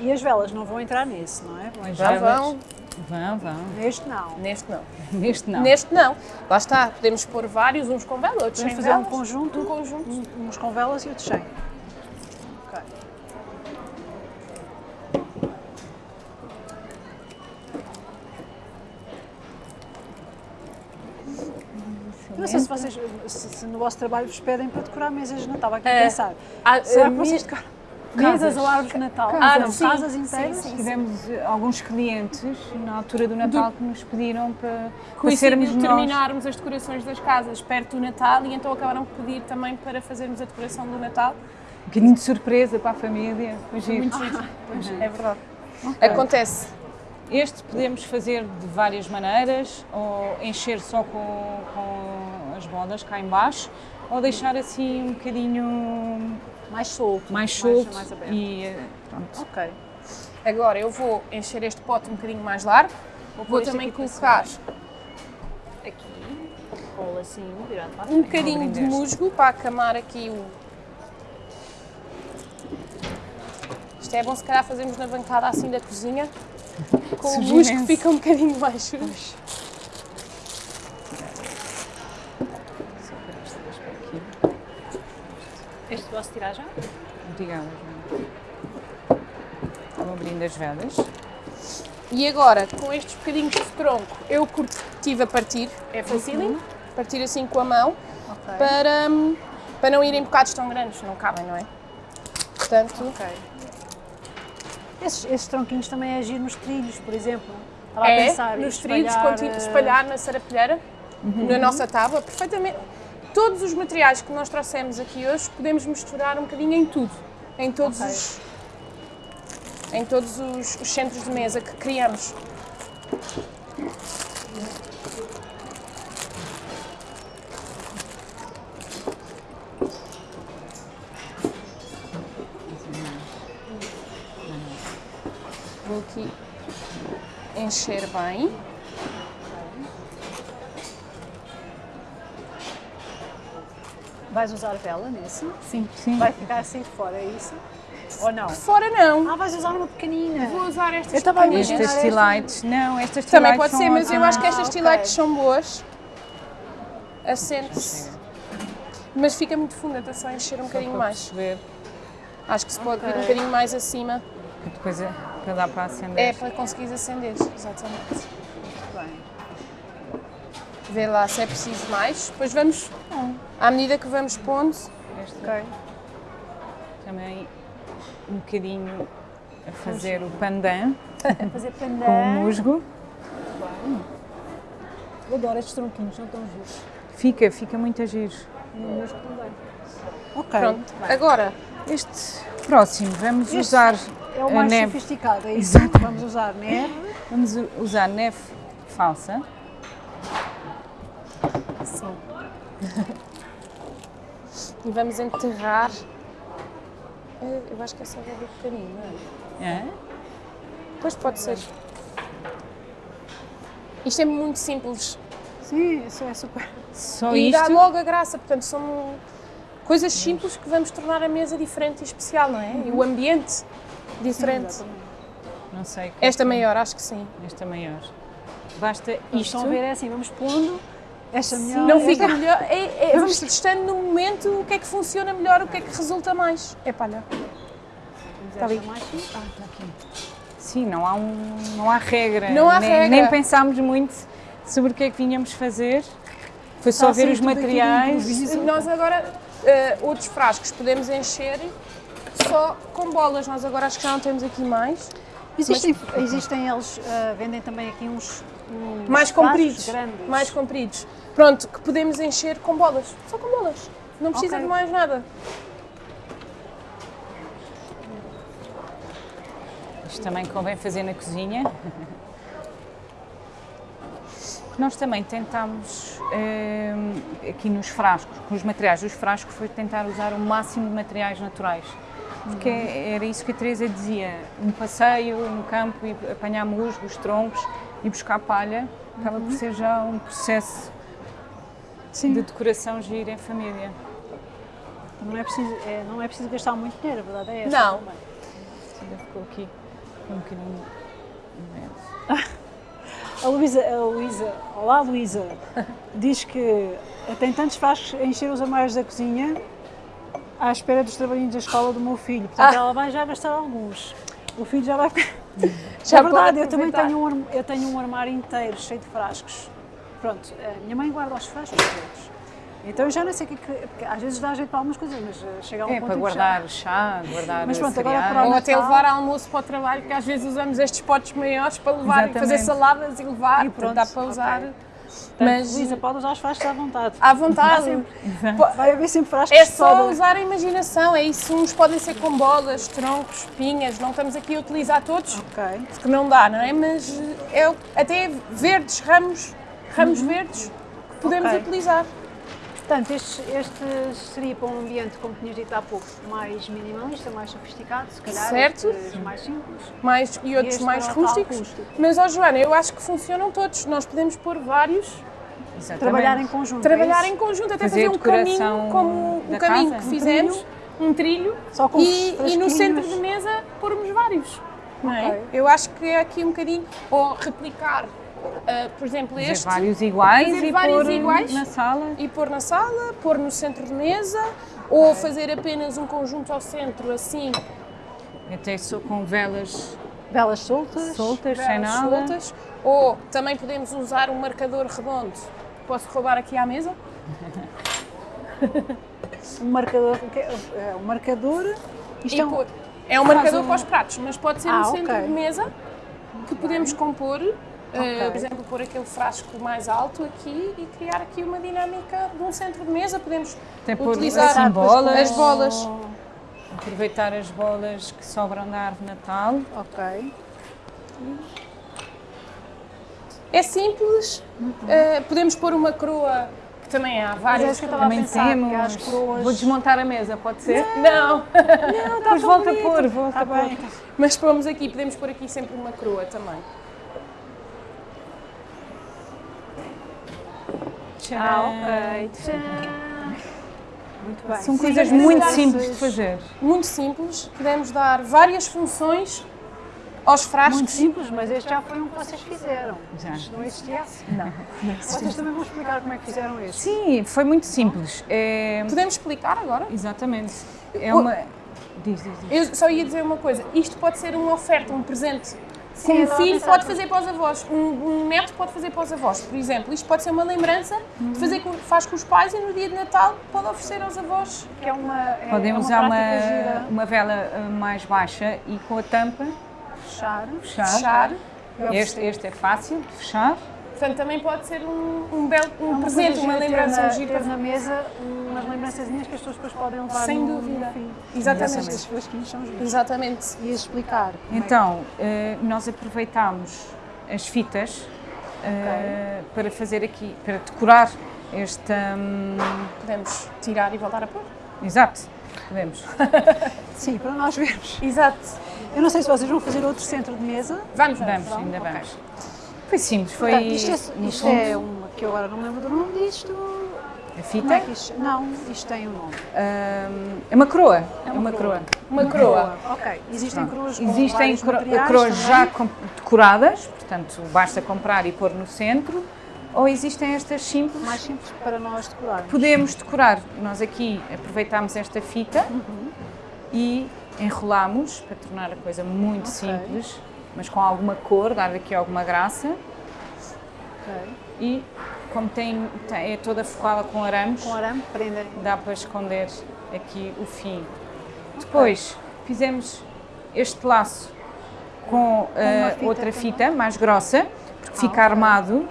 E as velas não vão entrar nesse, não é? As Já velas- vão. Vão, vão. Neste não. Neste não. Neste não. Neste não. Lá está, podemos pôr vários, uns com vela, outros Podemos sem fazer um velas. conjunto, Um conjunto. um- uns com velas e outros sem. Eu não sei se vocês, se, se no vosso trabalho vos pedem para decorar mesas de Natal, aqui É. pensar. Ah, Será que vocês decoram Casas. mesas ou árvores de Natal? Casas. Ah, não, Sim, casas sim, inteiras? sim. Tivemos eh, alguns clientes na altura do Natal que nos pediram para, para sermos nós. terminarmos as decorações das casas perto do Natal e então acabaram por pedir também para fazermos a decoração do Natal. Um bocadinho de surpresa para a família. Foi giro. Muito giro. É verdade. Acontece. Este podemos fazer de várias maneiras, ou encher só com, com as bolas cá em baixo, ou deixar assim um bocadinho Mais solto. mais solto mais aberto. e eh, pronto. Ok. Agora eu vou encher este pote um bocadinho mais largo. Vou isto também colocar Aqui, cola assim, virado para a um bocadinho de deste. musgo para acamar aqui o. Isto é bom se calhar fazermos na bancada assim da cozinha, com o imenso. fica um bocadinho para aqui. Este posso tirar já? Obrigada, Joana. Vou abrindo as velas. E agora, com estes bocadinhos de tronco, eu tive a partir, é facílimo, partir assim com a mão, Ok. para, hum, para não irem bocados tão grandes, não cabem, não é? Portanto, Ok. Esses, esses tronquinhos também agir nos trilhos, por exemplo. Estava é, a pensar nos trilhos, espalhar, espalhar na sarapilheira, na nossa tábua, perfeitamente. Todos os materiais que nós trouxemos aqui hoje, podemos misturar um bocadinho em tudo, em todos Ok. os em todos os, os centros de mesa que criamos. Encher bem. Vais usar vela nesse? Sim. Sim. Vai ficar assim de fora, é isso? Ou não? Fora não. Ah, vais usar uma pequenina. Vou usar estas Eu estava a imaginar Estas esta- lights, não, estas Também lights pode ser, mas eu acho que estas Ah, ok. lights são boas. Assente-se. Mas fica muito funda, está só a encher um bocadinho mais. Acho que se pode vir um bocadinho mais acima. que depois é para dar para acender. É para conseguires acender, exatamente. Bem. Vê lá se é preciso mais. Depois vamos, à medida que vamos pondo, Este Ok. também um bocadinho a fazer o pandan Fazer pandan. com o musgo. Eu adoro estes tronquinhos, não estão giros. Fica, fica muito a giro. Musgo também. Ok. pronto. Agora, Este próximo vamos Este usar É o a mais neve. sofisticado, é isso? Exatamente. Vamos usar neve. Vamos usar neve falsa. assim. e vamos enterrar. Eh, Eu acho que é só ver um bocadinho, não é? É? Depois pode ser. Isto é muito simples. Sim, isso é super. Só e dá isto. logo a graça. Portanto, são coisas simples que vamos tornar a mesa diferente e especial, não é? E o ambiente diferente. Exatamente. Não sei. qual Esta foi. maior, acho que sim. Esta maior. Basta Isto isto. estão a ver é assim, vamos pondo esta melhor. Não fica melhor. É, é, vamos testando no momento o que é que funciona melhor, o que é que resulta mais. É palha. Está ali mais sim? Ah, está aqui. Sim, não há, um, não há regra. Não há nem, regra. Nem pensámos muito sobre o que é que vinhamos fazer. Foi só a ver os materiais. Nós agora eh, outros frascos podemos encher só com bolas. Nós agora acho que já não temos aqui mais. Existem, existem eles, ah, vendem também aqui uns, uns Mais compridos. grandes. Mais compridos. Pronto, que podemos encher com bolas. Só com bolas. Não precisa Ok. de mais nada. Isto também convém fazer na cozinha. Nós também tentámos, hum, aqui nos frascos, com os materiais dos frascos, foi tentar usar o máximo de materiais naturais. Porque era isso que a Teresa dizia, um passeio no campo e apanhar musgos, troncos e buscar palha, acaba por ser já um processo Sim. de decoração giro em família. Não é, preciso, é, não é preciso gastar muito dinheiro, a verdade é essa. Não. também. Ainda ficou aqui um bocadinho imenso. A Luísa, a Luísa, olá Luísa, diz que tem tantos frascos a encher os armários da cozinha à espera dos trabalhinhos da escola do meu filho. Portanto, Ah. ela vai já gastar alguns. O filho já vai. Já é verdade, pode eu também tenho um, eu tenho um armário inteiro cheio de frascos. Pronto, a minha mãe guarda os frascos todos. Então eu já não sei o que é que. Porque às vezes dá jeito para algumas coisas, mas eh, chega a um É, ponto para que já- guardar chá, guardar Mas pronto, agora cereais. para o Ou até levar almoço para o trabalho, que às vezes usamos estes potes maiores para levar e fazer Exatamente. saladas e levar. E pronto, dá para usar. Portanto, Mas Luísa, pode usar os frascos à vontade. à vontade. Vai haver sempre frascos É só usar a imaginação, é isso. Uns podem ser com bolas, troncos, pinhas, não estamos aqui a utilizar todos, Ok. porque não dá, não é? Mas é até verdes, ramos, ramos verdes que podemos Ok. utilizar. Portanto, este, este seria para um ambiente, como tinhas dito há pouco, mais minimalista, mais sofisticado, se calhar. Certo. Mais simples. mais, e outros este mais tal rústicos. rústico. Mas, ó Joana, eu acho que funcionam todos. Nós podemos pôr vários, Exatamente. Trabalhar em conjunto. é trabalhar isso? em conjunto, até Fazer fazer, um caminho como o caminho casa. que Um fizemos, um trilho, Só com e, e no centro de mesa pormos vários. Não é? Eu acho que é aqui um bocadinho, ou replicar, ah, por exemplo, Fazer este vários iguais fazer e vários pôr iguais. na sala. e pôr na sala, pôr no centro de mesa, ou fazer apenas um conjunto ao centro, assim, Até só com velas Velas soltas. soltas, sem velas nada. soltas. Ou também podemos usar um marcador redondo. Posso roubar aqui à mesa? Um marcador. o que é? Um marcador. Isto E é um, é um marcador um- para os pratos, mas pode ser Ah, no centro ok. de mesa que podemos compor. Eh, Ok. por exemplo, pôr aquele frasco mais alto aqui e criar aqui uma dinâmica de um centro de mesa. Podemos Até utilizar assim, bolas. as bolas. Aproveitar as bolas que sobram da árvore Natal. Ok. É simples. eh, podemos pôr uma coroa, que também há Mas é várias. que eu estava a Também pensar, temos. as coroas. Vou desmontar a mesa, pode ser? Não, Depois volta a pôr, volta Está a pôr. bem. mas pomos aqui, podemos pôr aqui sempre uma coroa também. Ah, ok. Tcharam. Muito bem. São Sim, coisas muito simples de fazer. Muito simples, podemos dar várias funções aos frascos. Muito simples, mas este já foi um que vocês fizeram. Já. Não existia assim. Não. Vocês também vão explicar como é que fizeram este. Sim, foi muito simples. É... Podemos explicar agora? Exatamente. É uma. Diz, diz, diz. Eu só ia dizer uma coisa, isto pode ser uma oferta, um presente. Sim, um filho pode nisso. fazer para os avós, um, um neto pode fazer para os avós, por exemplo. Isto pode ser uma lembrança Uhum. de fazer com, faz com os pais e no dia de Natal pode oferecer aos avós. Que é uma, é, Podem é uma usar uma, gira. uma vela uh, mais baixa e com a tampa Fechar. fechar. Fechar. Este, este é fácil de fechar. Portanto, também pode ser um, um belo um É uma presente, uma lembrança, um giro na mesa umas lembrançazinhas que as pessoas depois podem levar Sem no, dúvida. no fim. Exatamente. Esses flasquinhos são giros. Exatamente. E explicar. é que- Então, eh, nós aproveitámos as fitas eh, para fazer aqui, para decorar esta. hum, Podemos tirar e voltar a pôr. exato, podemos. Sim, para nós vermos. Exato. Eu não sei se vocês vão fazer outro centro de mesa. Vamos, Vamos, ainda Ok. vamos. Foi simples, foi. Portanto, isto é, isto fundo, é uma que eu agora não me lembro do nome disto. a é fita. que isto? Não, isto tem um nome. hum, é uma coroa. É uma, coroa. Uma coroa. Ok. Existem coroas com Existem vários coro- materiais coroas também? já decoradas, portanto basta comprar e pôr no centro, ou existem estas simples. mais simples para nós decorarmos. Podemos decorar. Nós aqui aproveitámos esta fita e enrolamos para tornar a coisa muito Ok. simples, mas com alguma cor, dar aqui alguma graça Ok. e como tem, tem- é toda forrada com arames, Com arame, dá para esconder aqui o fim. Depois fizemos este laço com eh, fita outra também? fita mais grossa, porque Ah, fica ok. armado.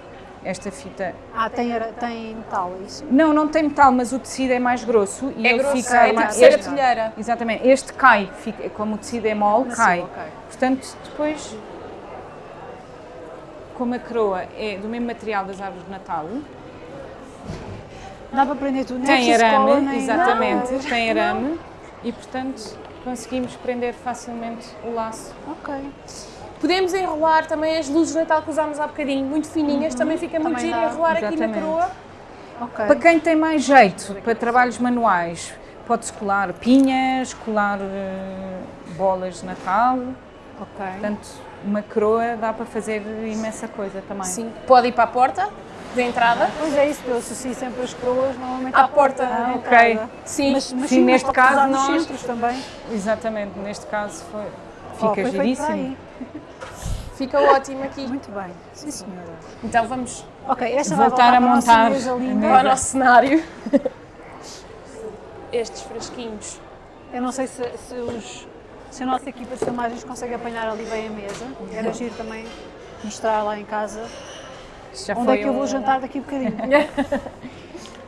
Esta fita. Ah, tem, tem metal, é isso? Não, não tem metal, mas o tecido é mais grosso e É ele grosso, fica é armado. tipo Este-. Exatamente, este cai, fica, como o tecido é mole, cai. ok. Portanto, depois, como a coroa é do mesmo material das árvores de Natal, Dá para prender tudo. é tem arame, nem- exatamente, Não. tem arame e, portanto, conseguimos prender facilmente o laço. Ok. Podemos enrolar também as luzes de Natal que usámos há bocadinho, muito fininhas, também fica muito Também giro dá, enrolar aqui na exatamente. coroa. Ok. Para quem tem mais jeito para trabalhos manuais, pode-se colar pinhas, colar eh, bolas de Natal, Ok. portanto, uma coroa dá para fazer imensa coisa também. Sim, pode ir para a porta de entrada. Pois é isso, eu associo sempre as coroas normalmente À à porta. porta. Ah, entrada. ok. Sim, Mas, mas Sim, sim, neste caso nós- também. Exatamente, neste caso foi, fica foi feito para giríssimo. aí. fica ótimo aqui. Muito bem. Sim, senhora. Então vamos Ok, esta Voltar a montar para o nosso cenário. Estes frasquinhos. Eu não sei se, se os, se a nossa equipa de filmagens consegue apanhar ali bem a mesa. Era giro também mostrar lá em casa já onde foi é que eu vou um- jantar daqui a bocadinho.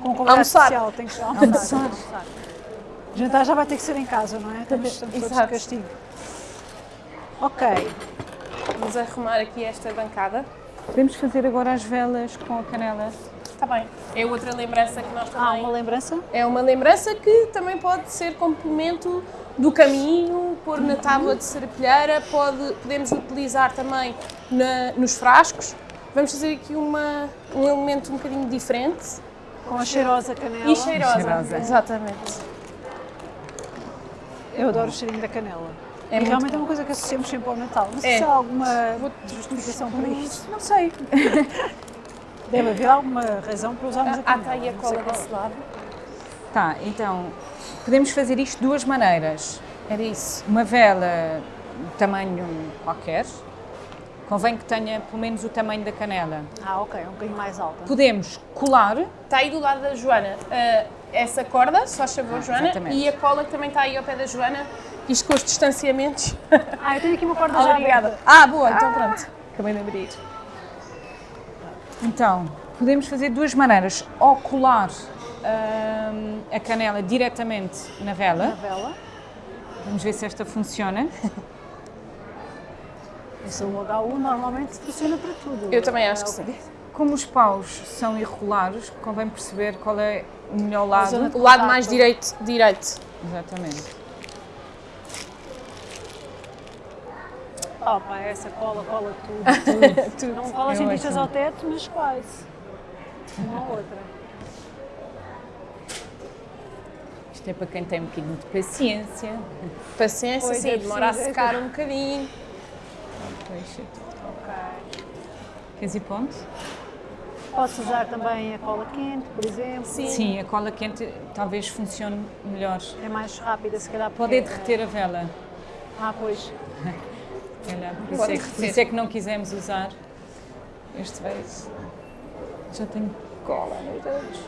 Com um convidado Almoçar. especial, tem que ser almoçar. almoçar. Jantar já vai ter que ser em casa, não é? Estamos, estamos todos de Exato. castigo. Ok, Vamos arrumar aqui esta bancada. Podemos fazer agora as velas com a canela. Está bem. É outra lembrança que nós também. uma lembrança? É uma lembrança que também pode ser complemento do caminho, pôr na tábua de serapilheira, pode, podemos utilizar também na- nos frascos. Vamos fazer aqui uma, um elemento um bocadinho diferente Com a cheirosa canela. e cheirosa. Cheirosa. Exatamente. Eu adoro o cheirinho da canela. É e realmente é uma coisa que associamos sempre ao Natal. Não sei É. se há alguma justificação para isso. Não sei. Deve haver alguma razão para usarmos a Ah, canela. está aí a cola qual. desse lado. Tá, então, podemos fazer isto de duas maneiras. Era isso. Uma vela de tamanho qualquer, convém que tenha pelo menos o tamanho da canela. Ah, ok, um bocadinho mais alta. Podemos colar, Está aí do lado da Joana ah, essa corda, só favor, Joana, exatamente. e a cola que também está aí ao pé da Joana, isto com os distanciamentos. Ah, eu tenho aqui uma corda já Obrigada. Ah, boa, então pronto. Acabei de abrir. então, podemos fazer de duas maneiras. Ou colar hum, a canela diretamente na na vela. vela. Vamos ver se esta funciona. Esse o HU normalmente funciona para tudo. Eu também acho É que o sim. Como os paus são irregulares, convém perceber qual é o melhor lado. O lado mais direito, direito. Exatamente. Oh, pá, essa cola, cola tudo. Tudo. Não cola É cientistas ótimo. ao teto, mas quase. Uma ou outra. Isto é para quem tem um bocadinho de paciência. Paciência, Pois, sim, é demora a secar um bocadinho. Deixa. Ok. Queres ir ponto? Posso usar também a cola quente, por exemplo. Sim. Sim, a cola quente talvez funcione melhor. É mais rápida, se calhar. Pode é derreter a vela. Ah, pois. Calhar, Por isso, é que, por isso é que não quisemos usar este beijo. Já tenho cola nos dedos.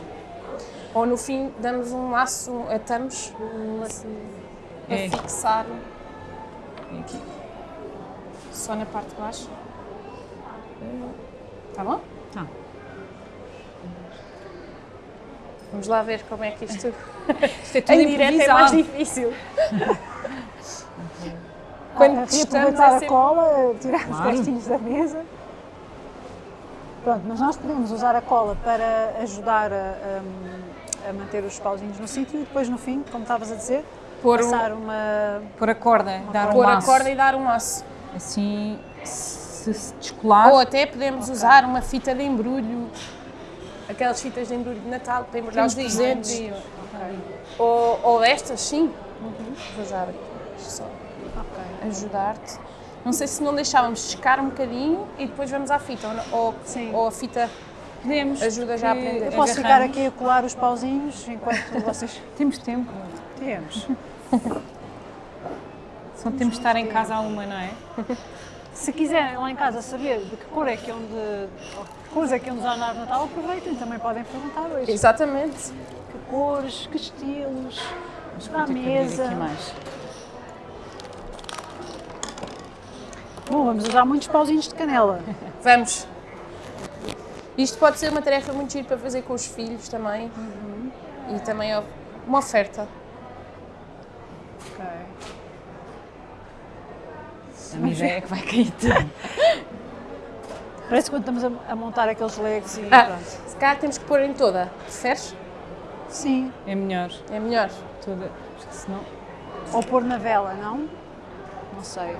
Ou no fim damos um laço, atamos um laço para É. fixar E aqui. só na parte de baixo. Tá bom? Tá. Vamos lá ver como é que isto Isto é tudo em direto é mais difícil. Quando Ah, testamos é a sempre... cola, tirar os Claro. restinhos da mesa. Pronto, mas nós podemos usar a cola para ajudar a, a- a manter os pauzinhos no sítio e depois no fim, como estavas a dizer, Pôr, um, passar uma. Pôr a corda, dar um pôr a laço. corda e dar um laço. Assim, se se descolar, Ou até podemos usar uma fita de embrulho, aquelas fitas de embrulho de Natal para embrulhar os presentes. dias. Ou, ou estas, sim. Vou já abrir. Só Ok. ajudar-te. Não sei se não deixávamos secar um bocadinho e depois vamos à fita. Ou, Sim. ou a fita. podemos. Ajuda já a aprender. Eu posso ficar aqui a colar os pauzinhos enquanto vocês. Temos tempo. Temos. Só temos de estar em casa a uma, não é? Se quiserem lá em casa saber de que cor é que iam de, ou que cores é que usar na árvore de Natal, aproveitem, também podem perguntar hoje. Exatamente. Que cores, que estilos, a mesa. Bom, vamos usar muitos pauzinhos de canela. Vamos. Isto pode ser uma tarefa muito gira para fazer com os filhos também. E também é uma oferta. Ok. A minha ideia é que vai cair tudo. Parece quando estamos a, a montar aqueles legos e Ah, pronto. se calhar temos que pôr em toda. Preferes? Sim, É melhor. É melhor. Toda, porque senão. ou pôr na vela, não? Não sei.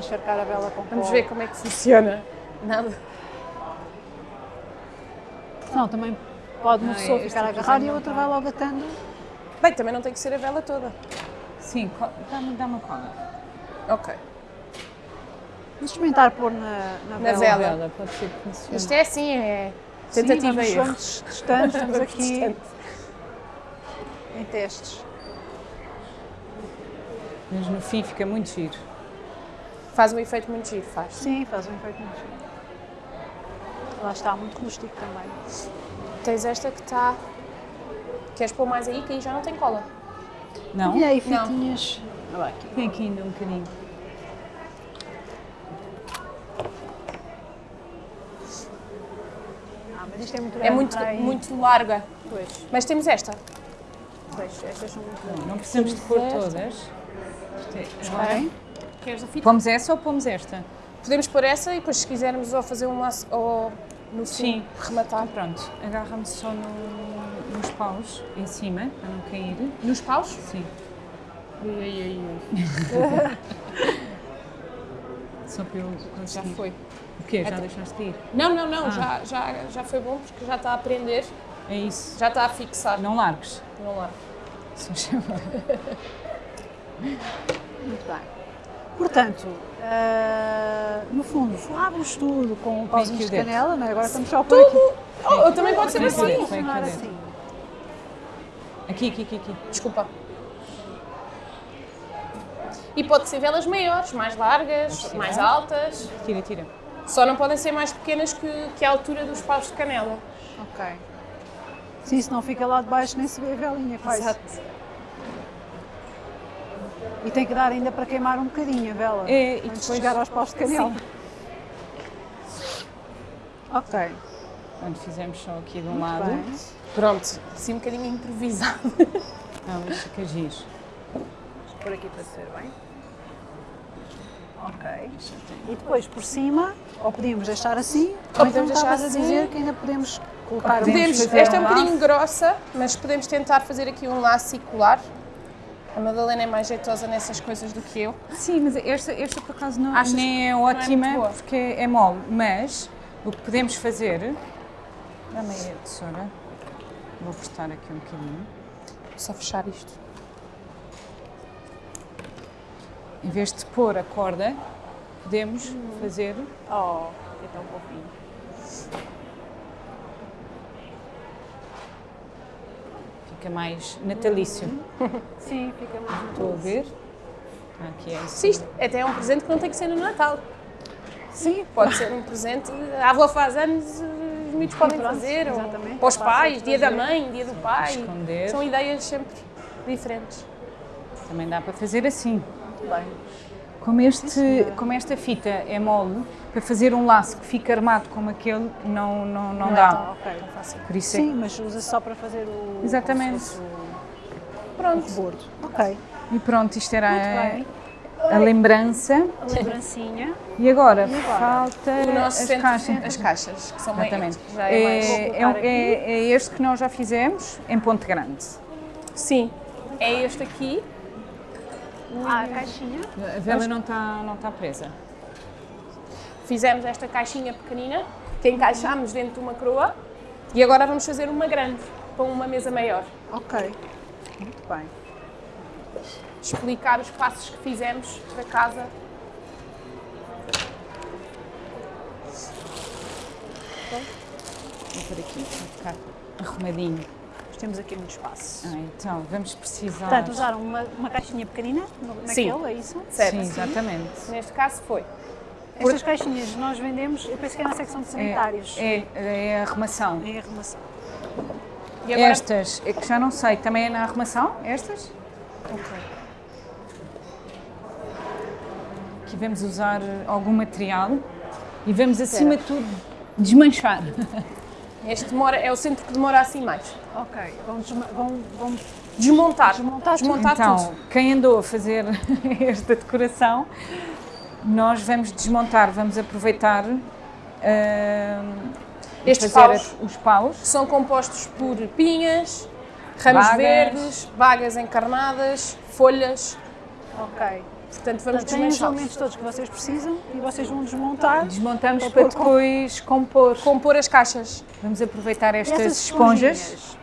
Encharcar a vela com Vamos pó. ver como é que funciona. Nada. Não, também pode uma pessoa este ficar aqui agarrada já e a outra vai logo atando. Bem, também não tem que ser a vela toda. Sim, dá-me dá uma cola. Ok. Vamos experimentar pôr na, na, Na vela. vela. Ela pode ser que funcione. Isto é assim, é Sim, tentativa vamos, e erro. vamos testando, estamos aqui em testes. Mas no fim fica muito giro. Faz um efeito muito giro, faz. Sim, faz um efeito muito giro. Lá está, muito rústico também. Tens esta que está. Queres pôr mais aí, que aí já não tem cola. Não? E aí, Não. fitinhas. Olha lá aqui. Tem aqui ainda um bocadinho. Ah, mas isto é muito É muito, muito larga. Pois, Mas temos esta. pois, estas são muito grandes. Não precisamos de pôr todas. Isto é-. Queres a fita? Pomos essa ou pomos esta? Podemos pôr essa e depois, se quisermos, ou fazer um laço ou no fim Sim. rematar. Pronto, agarra-me só no- nos paus, em cima, para não cair. Nos paus? Sim. Só para eu Já conseguir. foi. O quê? Já deixaste de ir? Não, não, não, Ah. já, já, já foi bom porque já está a aprender, É isso. já está a fixar. Não largues. Não lá. Só chama. Muito bem. Portanto, ah, no fundo, falávamos tudo com pauzinhos de canela, não é? Agora estamos só por aqui. Oh, também pode ser assim. Funcionar dedo. assim. Aqui, aqui, aqui, aqui. Desculpa. E pode ser velas maiores, mais largas, Pode mais altas. Tira, tira. Só não podem ser mais pequenas que, que a altura dos paus de canela. Ok. Sim, se não fica lá de baixo nem se vê a velinha quase. E tem que dar ainda para queimar um bocadinho a vela. É, e depois- chegar aos paus de canela. Ok. Quando fizemos só aqui de um Muito lado. bem. Pronto, assim um bocadinho improvisado. Não, mas fica giro. Por aqui para ser bem. Ok. E depois por cima, ou podíamos deixar assim, ou, então podemos deixar estavas a assim. dizer que ainda podemos colocar Podemos fazer esta é um um bocadinho grossa, mas podemos tentar fazer aqui um laço colar. A Madalena é mais jeitosa nessas coisas do que eu. Sim, mas esta, esta por acaso não, Achas nem é é ótima boa? porque é mole. Mas o que podemos fazer. Dá-me aí a tesoura. Vou cortar aqui um bocadinho. Só fechar isto. Em vez de pôr a corda, podemos fazer. Oh, é tão fofinho. Fica mais natalício. Sim, fica muito Estou a ver. Aqui é isso. Sim, até é um presente que não tem que ser no Natal. Sim, Pode ser um presente. A avó faz anos, os miúdos podem pronto, fazer. Ou exatamente. para os pais, dia da mãe, dia do pai. esconder. São ideias sempre diferentes. Também dá para fazer assim. bem. Como, este, como esta fita é mole, para fazer um laço que fica armado como aquele, não, não, não, Não é dá. tão- ok. Por isso Sim, mas usa só para fazer o. Exatamente. o Pronto. rebordo. Ok. é. E pronto, isto era a, a lembrança. A lembrancinha. E agora, E agora? falta O nosso as centro, caixas. as caixas, que são bem- Exatamente. é mais. É, é, aqui. é- é este que nós já fizemos em Ponte Grande. Sim, é este aqui. Ah, a caixinha. A vela não está não tá presa. Fizemos esta caixinha pequenina, que encaixámos dentro de uma coroa. E agora vamos fazer uma grande, com uma mesa maior. Ok. Muito bem. Explicar os passos que fizemos para casa. Vou por aqui, para ficar arrumadinho. Temos aqui muito espaço. Ah, então, vamos precisar. Portanto, usaram uma, uma caixinha pequenina no- Sim. naquele, é isso? Certo? Sim, exatamente. Neste caso foi. Estas caixinhas nós vendemos, eu penso que é na secção de sanitários. É, é, é arrumação. Em arrumação. E agora, Estas, é que já não sei, também é na arrumação? Estas? Ok. Aqui vamos usar algum material e vamos, acima de tudo, desmanchar. Este demora, é o centro que demora assim mais. Ok, vão, desma- vão, vão Desmontar. Desmontar. Desmontar então, tudo. quem andou a fazer esta decoração, nós vamos desmontar, vamos aproveitar e Estes paus. os paus. São compostos por pinhas, ramos Bagas. verdes, bagas encarnadas, folhas. Ok. Portanto, vamos Portanto, os elementos todos que vocês precisam e vocês vão desmontar. Desmontamos Para pôr com- depois compor. Compor as caixas. Vamos aproveitar estas esponjas.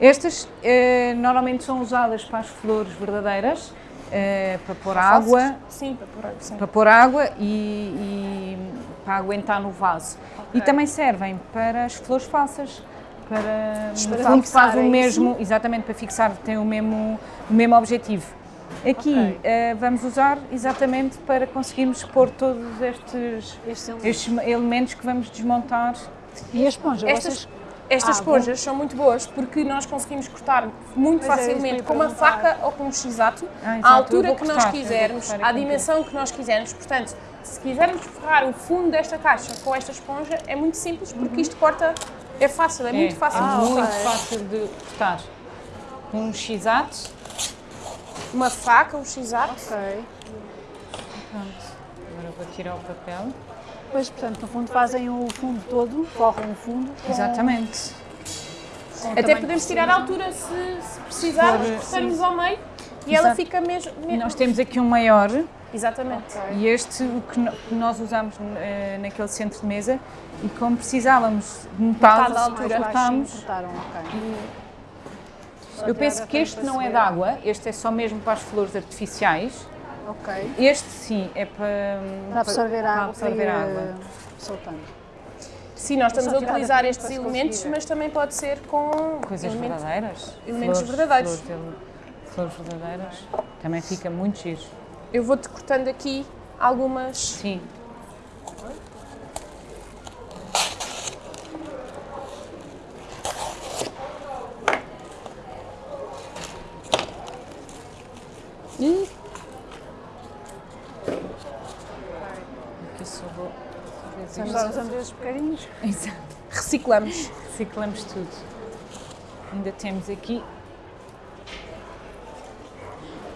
Estas eh, normalmente são usadas para as flores verdadeiras, eh, para pôr água, Sim, para pôr água. Sim. para pôr água e, e para aguentar no vaso. E também servem para as flores falsas, para Para fixar, faz o é isso? mesmo, exatamente para fixar, tem o mesmo, o mesmo objetivo. Aqui Ok. eh, vamos usar exatamente para conseguirmos pôr todos estes, Estes elementos. estes elementos que vamos desmontar. E a esponja, Estas, vocês... estas Ah, esponjas são muito boas porque nós conseguimos cortar muito Pois é, facilmente ia com uma faca ou com um x-ato, Ah, à altura que nós cortar, quisermos, cortar à dimensão que nós quisermos. Portanto, se quisermos forrar o fundo desta caixa com esta esponja, é muito simples porque isto corta, é fácil, é, muito fácil. É Ah, muito ok. fácil de cortar. Um x-ato. Uma faca, um x-ato. Ok. Pronto. Agora vou tirar o papel. Pois, portanto, no fundo fazem o fundo todo, forram o fundo. com- Exatamente. com Até podemos tirar a altura se, se precisarmos, cortarmos ao meio e ela Exato. fica mesmo. E mesmo- nós temos aqui um maior Exatamente. e este o que, no- que nós usamos eh, naquele centro de mesa e como precisávamos de metade, Metade da altura. baixinho, cortámos. cortaram, ok. Só Eu penso que este não é de água, este é só mesmo para as flores artificiais. Ok. Este sim é para, Para absorver a para água, absorver água. eh, soltando. Sim, nós estamos a utilizar estes elementos, conseguir. mas também pode ser com Coisas elementos- verdadeiras. elementos flores, verdadeiros. Flores, flores verdadeiras. Também fica muito giro. Eu vou-te cortando aqui algumas. Sim. Ih, Aqui só vou fazer Agora usamos esses bocadinhos. Exato. reciclamos. Reciclamos tudo. Ainda temos aqui.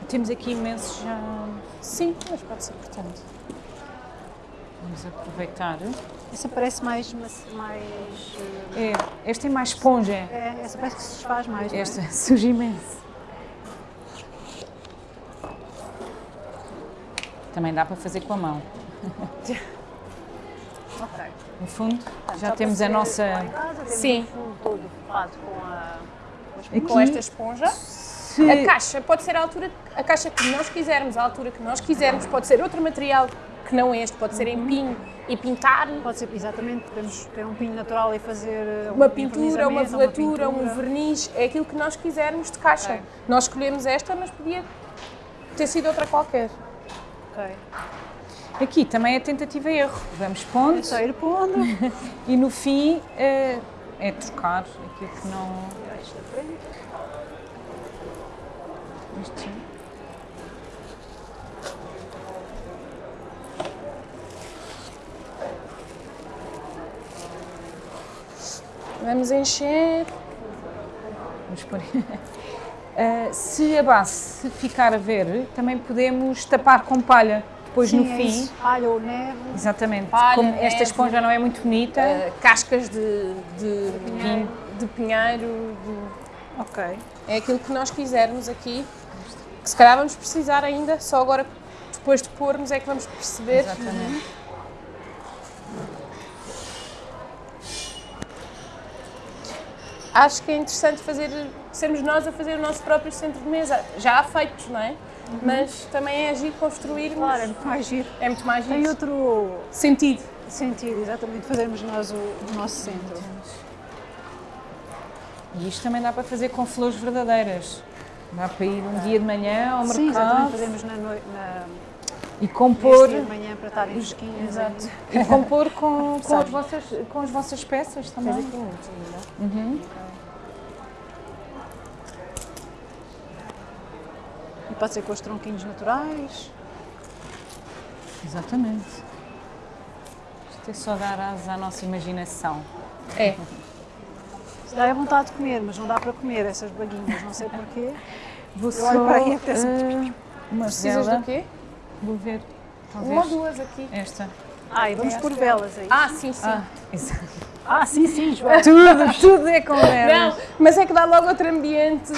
Temos aqui imensos já. Sim, mas pode ser cortando. Vamos aproveitar. Essa parece mais. mais eh, É, este é mais esponja. é, essa parece que se desfaz mais. é? Este suja imenso. Também dá para fazer com a mão. No fundo, já Só temos a nossa. Sim. Aqui, Com esta esponja. se- A caixa pode ser a altura, a caixa que nós quisermos, a altura que nós quisermos, pode ser outro material que não este, pode ser em pinho e pintar, Pode ser, exatamente, podemos ter um pinho natural e fazer eh, uma um pintura, uma velatura, um verniz, é aquilo que nós quisermos de caixa. Ok. Nós escolhemos esta, mas podia ter sido outra qualquer. Ok. Aqui também é tentativa e erro. Vamos pondo É só ir pondo. e no fim eh, é trocar aquilo que não. Isto. Vamos encher. Vamos pôr. Ah, se a base ficar a ver, também podemos tapar com palha depois Sim, no é fim. isso. Palha ou neve. Exatamente. Palha, Como esta neve. esponja não é muito bonita, eh, cascas de, de, pinheiro. de pinheiro, de- Ok. é aquilo que nós quisermos aqui. Que se calhar vamos precisar ainda, só agora depois de pormos é que vamos perceber. Exatamente. Acho que é interessante fazer, sermos nós a fazer o nosso próprio centro de mesa. Já há feitos, não é? Mas também é agir construir. Claro, é muito mais giro. É muito mais Tem giro. outro sentido. sentido, exatamente, fazermos nós o, o nosso centro. E isto também dá para fazer com flores verdadeiras. Dá para ir um dia de manhã ao Sim, exatamente, mercado. fazemos na, noi- na, E compor, de manhã para estarem fresquinhas. exato, e compor com, com, as vossas, com as vossas peças também. Tens aqui muitos ainda. Uhum. Pode ser com os tronquinhos naturais. Exatamente. Isto é só dar asa à nossa imaginação. É. Dá vontade de comer, mas não dá para comer essas baguinhas, não sei porquê. Vou Eu olho para aí e eh, uma Precisas do quê? Vou ver. Talvez Uma ou duas aqui. esta. Ah, e vamos pôr velas aí. Ah, sim, sim. Ah, exato. Ah, sim, sim, João. Tudo, tudo é com velas. Não, mas é que dá logo outro ambiente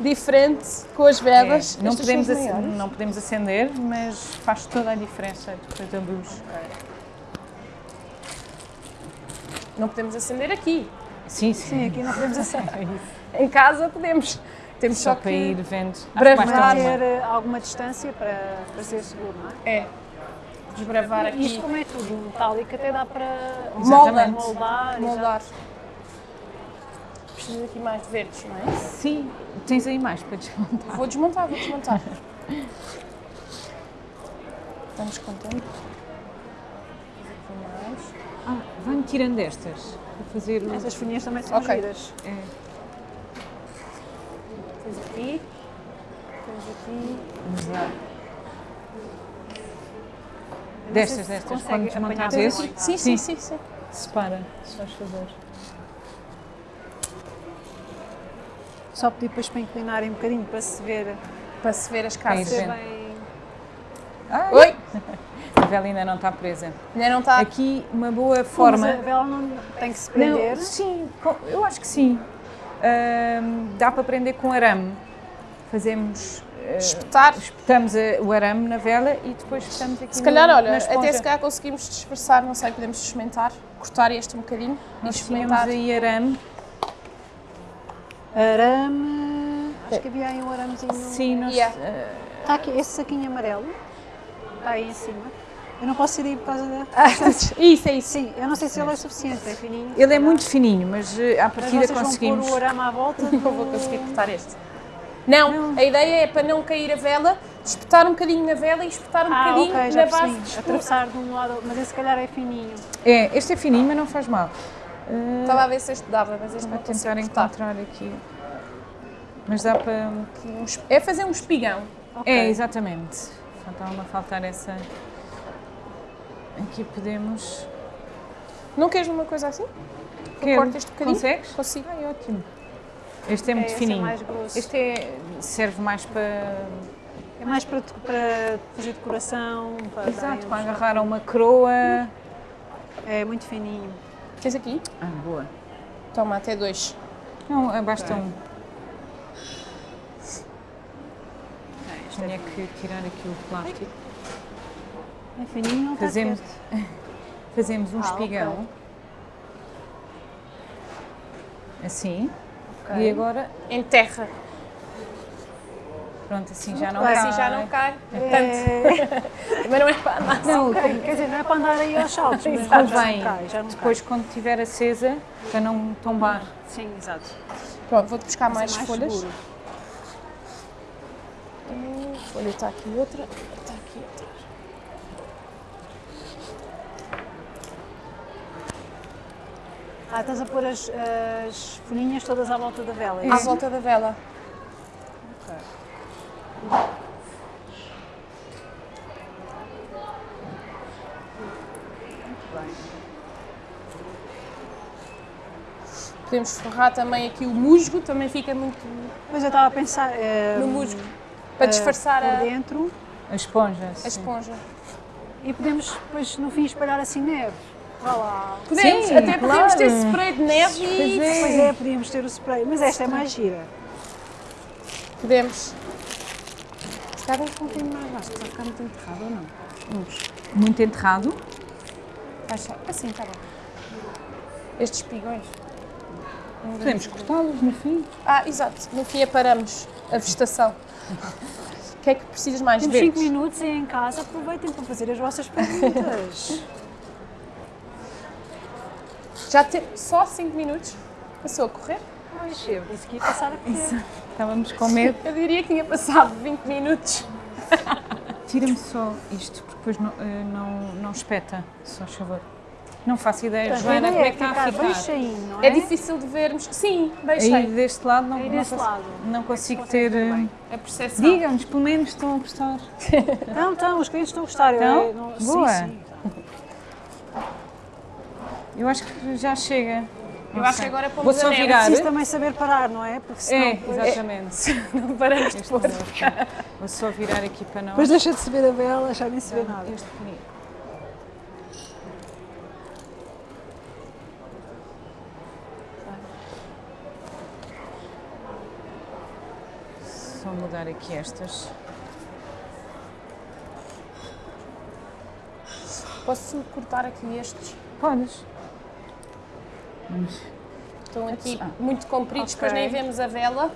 diferente com as É, velas. não, Estas podemos são as ac- maiores. não podemos acender, mas faz toda a diferença depois da luz. Não podemos acender aqui. Sim, sim. Sim, aqui não podemos acender. Em casa podemos. Temos Só só, para ir vendo. Uma. ter eh, alguma distância para, para ser seguro, não é? É. Desbravar aqui. Isto como é tudo metálico, até dá para Exatamente. moldar. já- Moldar. Preciso aqui mais de verdes, não é? Sim, tens aí mais para desmontar. Vou desmontar, vou desmontar. Estamos com tempo. Mais. Ah, vai-me tirando estas. Vou fazer o... Essas folhinhas também são Ok. giras. É, Tens aqui. Tens aqui. vamos lá. Eu não Destas, destas. Quando esses, bem. Sim, sim, sim, sim. separa, se faz favor. Só pedir depois para inclinarem um bocadinho para se ver, Para se ver as casas. bem. Ai, Oi! A vela ainda não está presa. Ainda não está. Aqui uma boa Mas forma. a vela não tem que se prender. Não, sim, eu acho que sim. Dá para prender com arame. Fazemos. eh, Espetar. espetamos o arame na vela e depois espetamos aqui Se calhar, na, olha, até se calhar conseguimos dispersar, não sei, podemos experimentar, cortar este um bocadinho e Nós experimentar. tínhamos aí arame. Arame. Acho que havia aí um aramezinho. Sim, nós, Yeah. eh, Está aqui, esse saquinho amarelo. Está aí em cima. Eu não posso ir aí por causa da. Isso, é isso. Sim, eu não sei se ele é suficiente, é fininho. ele é muito fininho, mas eh, à Mas partida vocês vão conseguimos. pôr o arame à volta. Não vou conseguir cortar este. Não, a ideia é para não cair a vela, espetar um bocadinho na vela e espetar um Ah, bocadinho ok, já na base escuro. Atravessar de um lado, mas esse se calhar é fininho. É, este é fininho, mas não faz mal. Eh, Estava a ver se este dava, mas este não tentar encontrar aqui. Mas dá para. É fazer um espigão. Ok. É, exatamente. Faltava-me a faltar essa. Aqui podemos. Não queres uma coisa assim? Quero. corto este bocadinho? Consegues? Consigo. Ai, ótimo. Este é muito esse é fininho. mais grosso. Este é, serve mais para. É mais para, para fazer decoração, para Exato, para agarrar a uma coroa. É muito fininho. Tens aqui? Ah, boa. Toma, até dois. Não, é, basta um. É, isto é, Tinha que tirar aqui o plástico. é fininho, não está Fazemos, quieto. fazemos um Ah, espigão. ok. Assim. Ok. E agora, Em terra. Pronto, assim já não bem. cai. Assim já não cai. É, Mas não é para andar. Não, ok, quer dizer, não é para andar aí aos saltos, mas já, não cai, já não Depois, quando estiver acesa, para não tombar. cai. Sim, exato. Pronto, vou-te buscar mais, Mas é folhas. seguro. Hum, Folha está aqui outra. Está aqui outra. Ah, estás a pôr as, as folhinhas todas à volta da vela. é À volta da vela. Ok. Muito bem. Podemos forrar também aqui o musgo, também fica muito Pois eu estava a pensar. eh, no musgo. Para eh, disfarçar por a, dentro A esponja. a sim. esponja. e podemos depois no fim espalhar assim neve. Vá lá. Podemos, Sim, até podemos ter claro. spray de neve e Pois é. Pois é, podíamos ter o spray, mas esta é mais gira. podemos. Vamos com um bocadinho mais baixo, que vai ficar muito enterrado ou não? Vamos. Muito enterrado. Acha? Assim, está bom. Estes espigões. Podemos cortá-los no fim. Ah, exato. No fim aparamos a vegetação. O que é que precisas mais? Temos 5 Verdes. minutos e em casa aproveitem para fazer as vossas perguntas. Já tem só 5 minutos. Passou a correr? Pois, eu disse que ia passar a correr. Estávamos com medo. Eu diria que tinha passado 20 minutos. Tira-me só isto, porque depois não, eh, não, não espeta, só favor. Não faço ideia, Joana, como é ideia que é está a ficar não é? É difícil de vermos. Sim, bem Aí deste lado não, Aí não, desse consigo, lado. não consigo consegue ter. eh, bem. A percepção. Digam-nos, pelo menos estão a gostar. Não, então, os clientes estão a gostar. eu- Estão? eu não- Boa. Sim, sim. Eu acho que já chega. Eu Não acho que agora Vou pomos só a neve. virar. Preciso também saber parar, não é? Porque senão É, depois, exatamente. Não paramos de pôr. outro. Vou só virar aqui para nós. depois deixa de se ver a vela, já nem se vê nada. Este pequenino. Só mudar aqui estas. Posso cortar aqui estes? Podes. Estão aqui Ah. muito compridos, Ok. depois nem vemos a vela.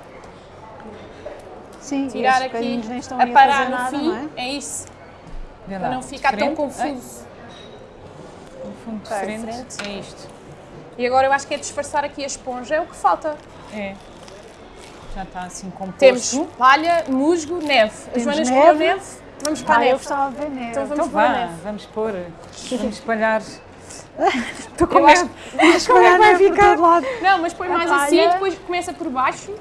Sim, Tirar aqui, bocadinhos nem estão a a parar fazer no nada, fim. não é? É isso, Vê para lá. não ficar tão confuso. Um fundo Ok, diferente. diferente. É isto. E agora eu acho que é disfarçar aqui a esponja, é o que falta. É. Já está assim composto. Temos palha, musgo, neve. A Temos Joana escolheu neve. neve, vamos para a Ah, eu neve. gostava de ver neve. Então vamos Então pôr a vá, neve. vamos pôr. Vamos espalhar. Estou com Eu acho- medo. Mas Como é que vai ficar? lado. Não, mas põe mais assim, depois começa por baixo.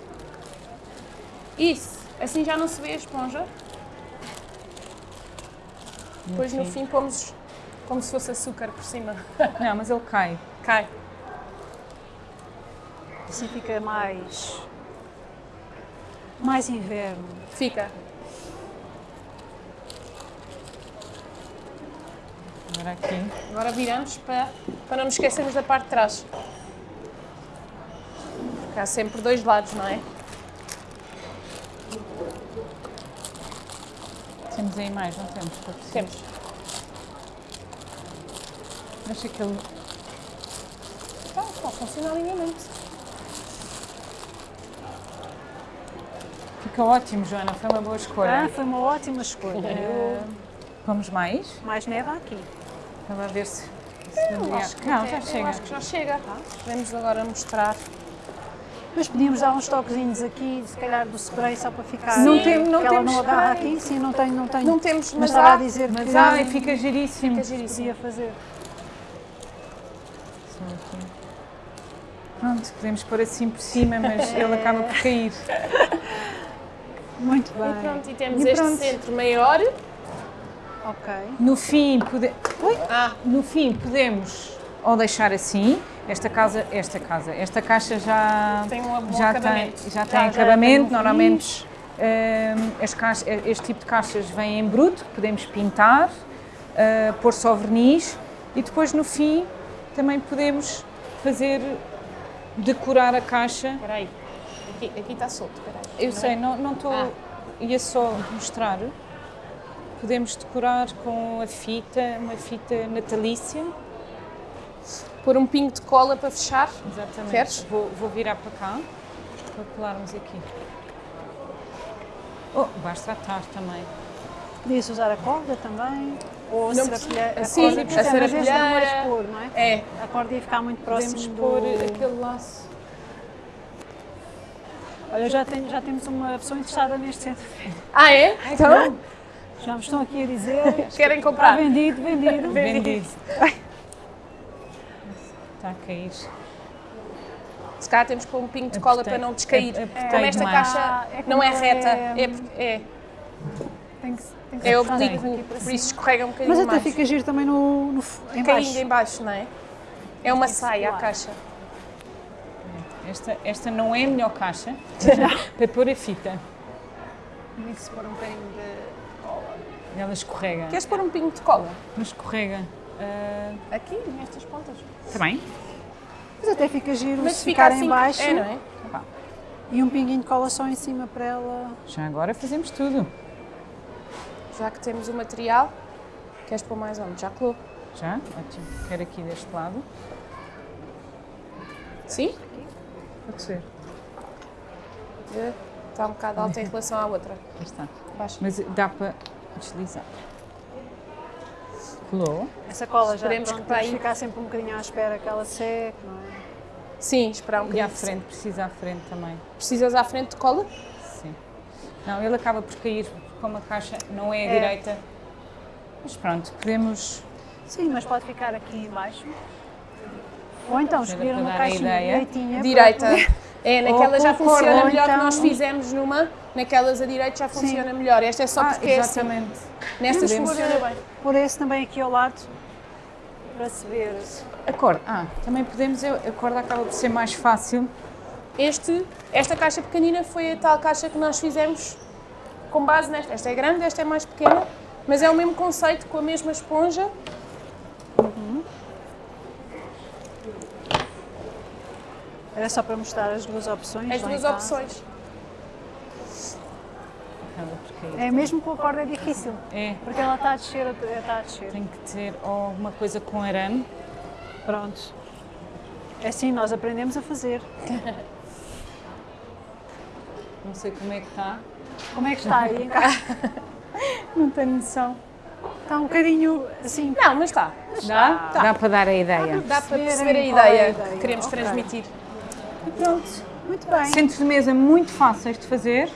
Isso, assim já não se vê a esponja. Depois no fim pomos como se fosse açúcar por cima. Não, mas ele cai. Cai. Assim fica mais. mais inverno. Fica. Agora aqui. Agora viramos para, para não nos esquecermos da parte de trás. Porque há sempre dois lados, não é? Temos aí mais, não temos? Temos. Acho que ele. Está, está a funcionar lindamente. Fica ótimo, Joana. Foi uma boa Ah, escolha. foi uma ótima escolha. Vamos mais? Mais neve aqui. Estava a ver se. se valia. Acho que não, já chega. acho que já chega. Vamos agora mostrar. Depois podíamos dar uns toquezinhos aqui, se calhar do spray, só para ficar. Não tem- não temos não agarra aqui, sim, não tenho, não. Não temos, mas mas estava a dizer Mas que ai, fica giríssimo. Fica giríssimo. fazer. Pronto, podemos pôr assim por cima, mas ele acaba por cair. Muito E bem. pronto, e temos E este pronto. centro maior. Ok. No fim, pode... Ah, no fim podemos ou deixar assim. Esta casa, esta casa, esta caixa já Tem um já acabamento. tem, já tem já acabamento. um Normalmente hum, as caixas- este tipo de caixas vem em bruto, podemos pintar, uh, pôr só verniz e depois no fim também podemos fazer decorar a caixa. espera aí. Aqui, aqui está solto. Eu Não sei, é? não não estou Ah. ia só mostrar. Podemos decorar com a fita, uma fita natalícia. Pôr um pingo de cola para fechar. Exatamente. Queres? Vou, vou virar para cá para colarmos aqui. Oh, basta atar também. Podia-se usar a corda também. Ou a Não serapilheira. A Sim, corda, a mas esse não vais serapilheira. pôr, não é? É, A corda ia ficar muito próximo Podemos do... pôr aquele laço. Olha, já, tenho, já temos uma pessoa interessada neste centro. Ah, é? Então, Já me estão aqui a dizer. querem Está comprar? vendido, vendido. Vendido. Está a cair. Se calhar temos que pôr um pingo de cola Apertei- para não descair. Como esta demais. caixa Ah, é não é ela reta, é- é, é, Tem que, tem que é oblíquo, por isso escorrega um bocadinho Mas até mais. fica giro também no, no em Caindo baixo. em baixo, não é? É uma saia a caixa. Esta, esta não é a melhor caixa para pôr a fita. Tem que se pôr um bocadinho de... Ela escorrega. Queres pôr um pingo de cola? Mas escorrega. Ah, Aqui, nestas pontas. também? Mas até fica giro Mas se fica ficar assim, em baixo é, não é? e um pinguinho de cola só em cima para ela. Já agora fazemos tudo. Já que temos o material, queres pôr mais onde? Já colou? Já? Ótimo. Quero aqui deste lado. Sim? Pode ser. Eh, Está um bocado alta em relação à outra. Já está. Baixa. Mas dá para deslizar. Colou. Essa cola já Esperemos pronto, que bem. ficar sempre um bocadinho à espera que ela seque, não é? Sim, esperar um E bocadinho. à frente, precisa à frente também. Precisas à frente de cola? Sim. Não, ele acaba por cair como a caixa não é a É. direita. Mas pronto, podemos. Sim, mas pode ficar aqui em baixo. Ou então escolher uma dar a caixinha ideia. direitinha. para Direita. É, naquela já cor, funciona ou melhor que então- nós fizemos numa, naquelas a direita já funciona melhor. Esta é só Ah, porque é assim. exatamente. Nestas funciona pôr, bem. pôr esse também aqui ao lado para se ver. A corda. Ah, também podemos. eu- A corda acaba por ser mais fácil. Este, esta caixa pequenina foi a tal caixa que nós fizemos com base nesta. Esta é grande, esta é mais pequena, mas é o mesmo conceito, com a mesma esponja. Era só para mostrar as duas opções. As duas opções. É mesmo com a corda é difícil, É, porque ela está a descer, está a descer. tem que ter alguma coisa com arame. Pronto. É assim, nós aprendemos a fazer. Não sei como é que está. Como é que está aí em casa? Não tenho noção. Está um bocadinho assim. Não, mas está. Dá? Dá para dar a ideia. Dá para Perceberem perceber a qual é a ideia ideia. que queremos Ok. transmitir. Pronto, muito bem. Centros de mesa muito fáceis de fazer.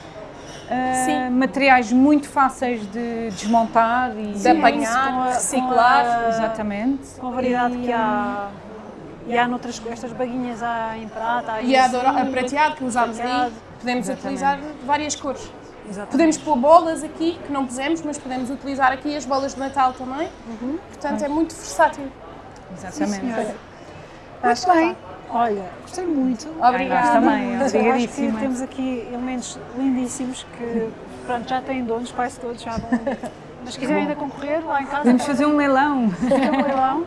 Sim. Materiais muito fáceis de desmontar e De apanhar, com a- reciclar. com a- Exatamente. Com a variedade que há. E há noutras estas baguinhas há em prata, há em E a, doura- a prateado que usámos ali, podemos Exatamente. utilizar de várias cores. Exatamente. Podemos pôr bolas aqui, que não pusemos, mas podemos utilizar aqui as bolas de Natal também. Portanto, é muito versátil. Exatamente. Senhora. Acho bem. Olha, gostei muito. Obrigada. nós também, Eu Acho que obrigadíssima. temos aqui elementos lindíssimos que pronto, já têm donos, quase todos já vão. Mas se quiserem ainda concorrer lá em casa, Podemos fazer um leilão. fazer um leilão.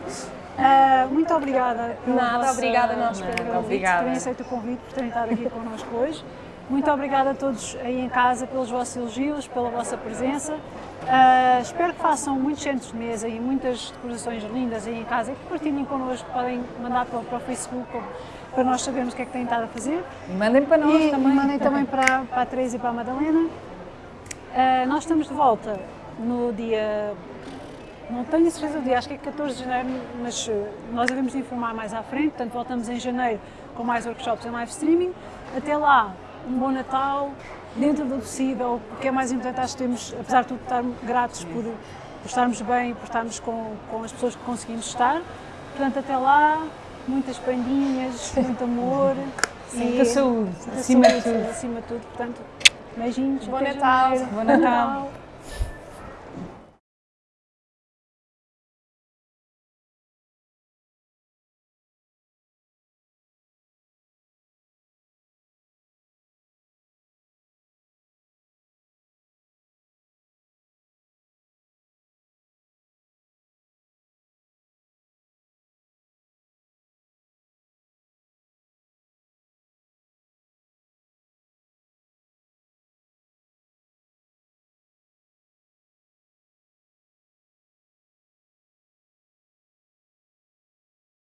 Ah, muito obrigada. Nada, obrigada a nós pelo convite. Obrigada. terem aceito o convite, por terem estado aqui connosco hoje. Muito obrigada a todos aí em casa pelos vossos elogios, pela vossa presença. Ah, espero que façam muitos centros de mesa e muitas decorações lindas aí em casa e que partilhem connosco, podem mandar para, o- para o Facebook para nós sabermos o que é que têm estado a fazer. E mandem para nós E também. mandem também para, para a Teresa e para a Madalena. Ah, nós estamos de volta no dia. Não tenho a certeza do dia, acho que é 14 de janeiro, mas eh, nós devemos informar mais à frente. Portanto, voltamos em janeiro com mais workshops em live streaming. Até lá, um bom Natal, dentro do possível. O que é mais importante, acho que temos, apesar de tudo, estar gratos por, por estarmos bem, por estarmos com, com as pessoas que conseguimos estar. Portanto, até lá, muitas prendinhas, muito amor. Muita saúde, acima de tudo. acima de tudo. Portanto, beijinhos. Bom Natal. Bom Natal.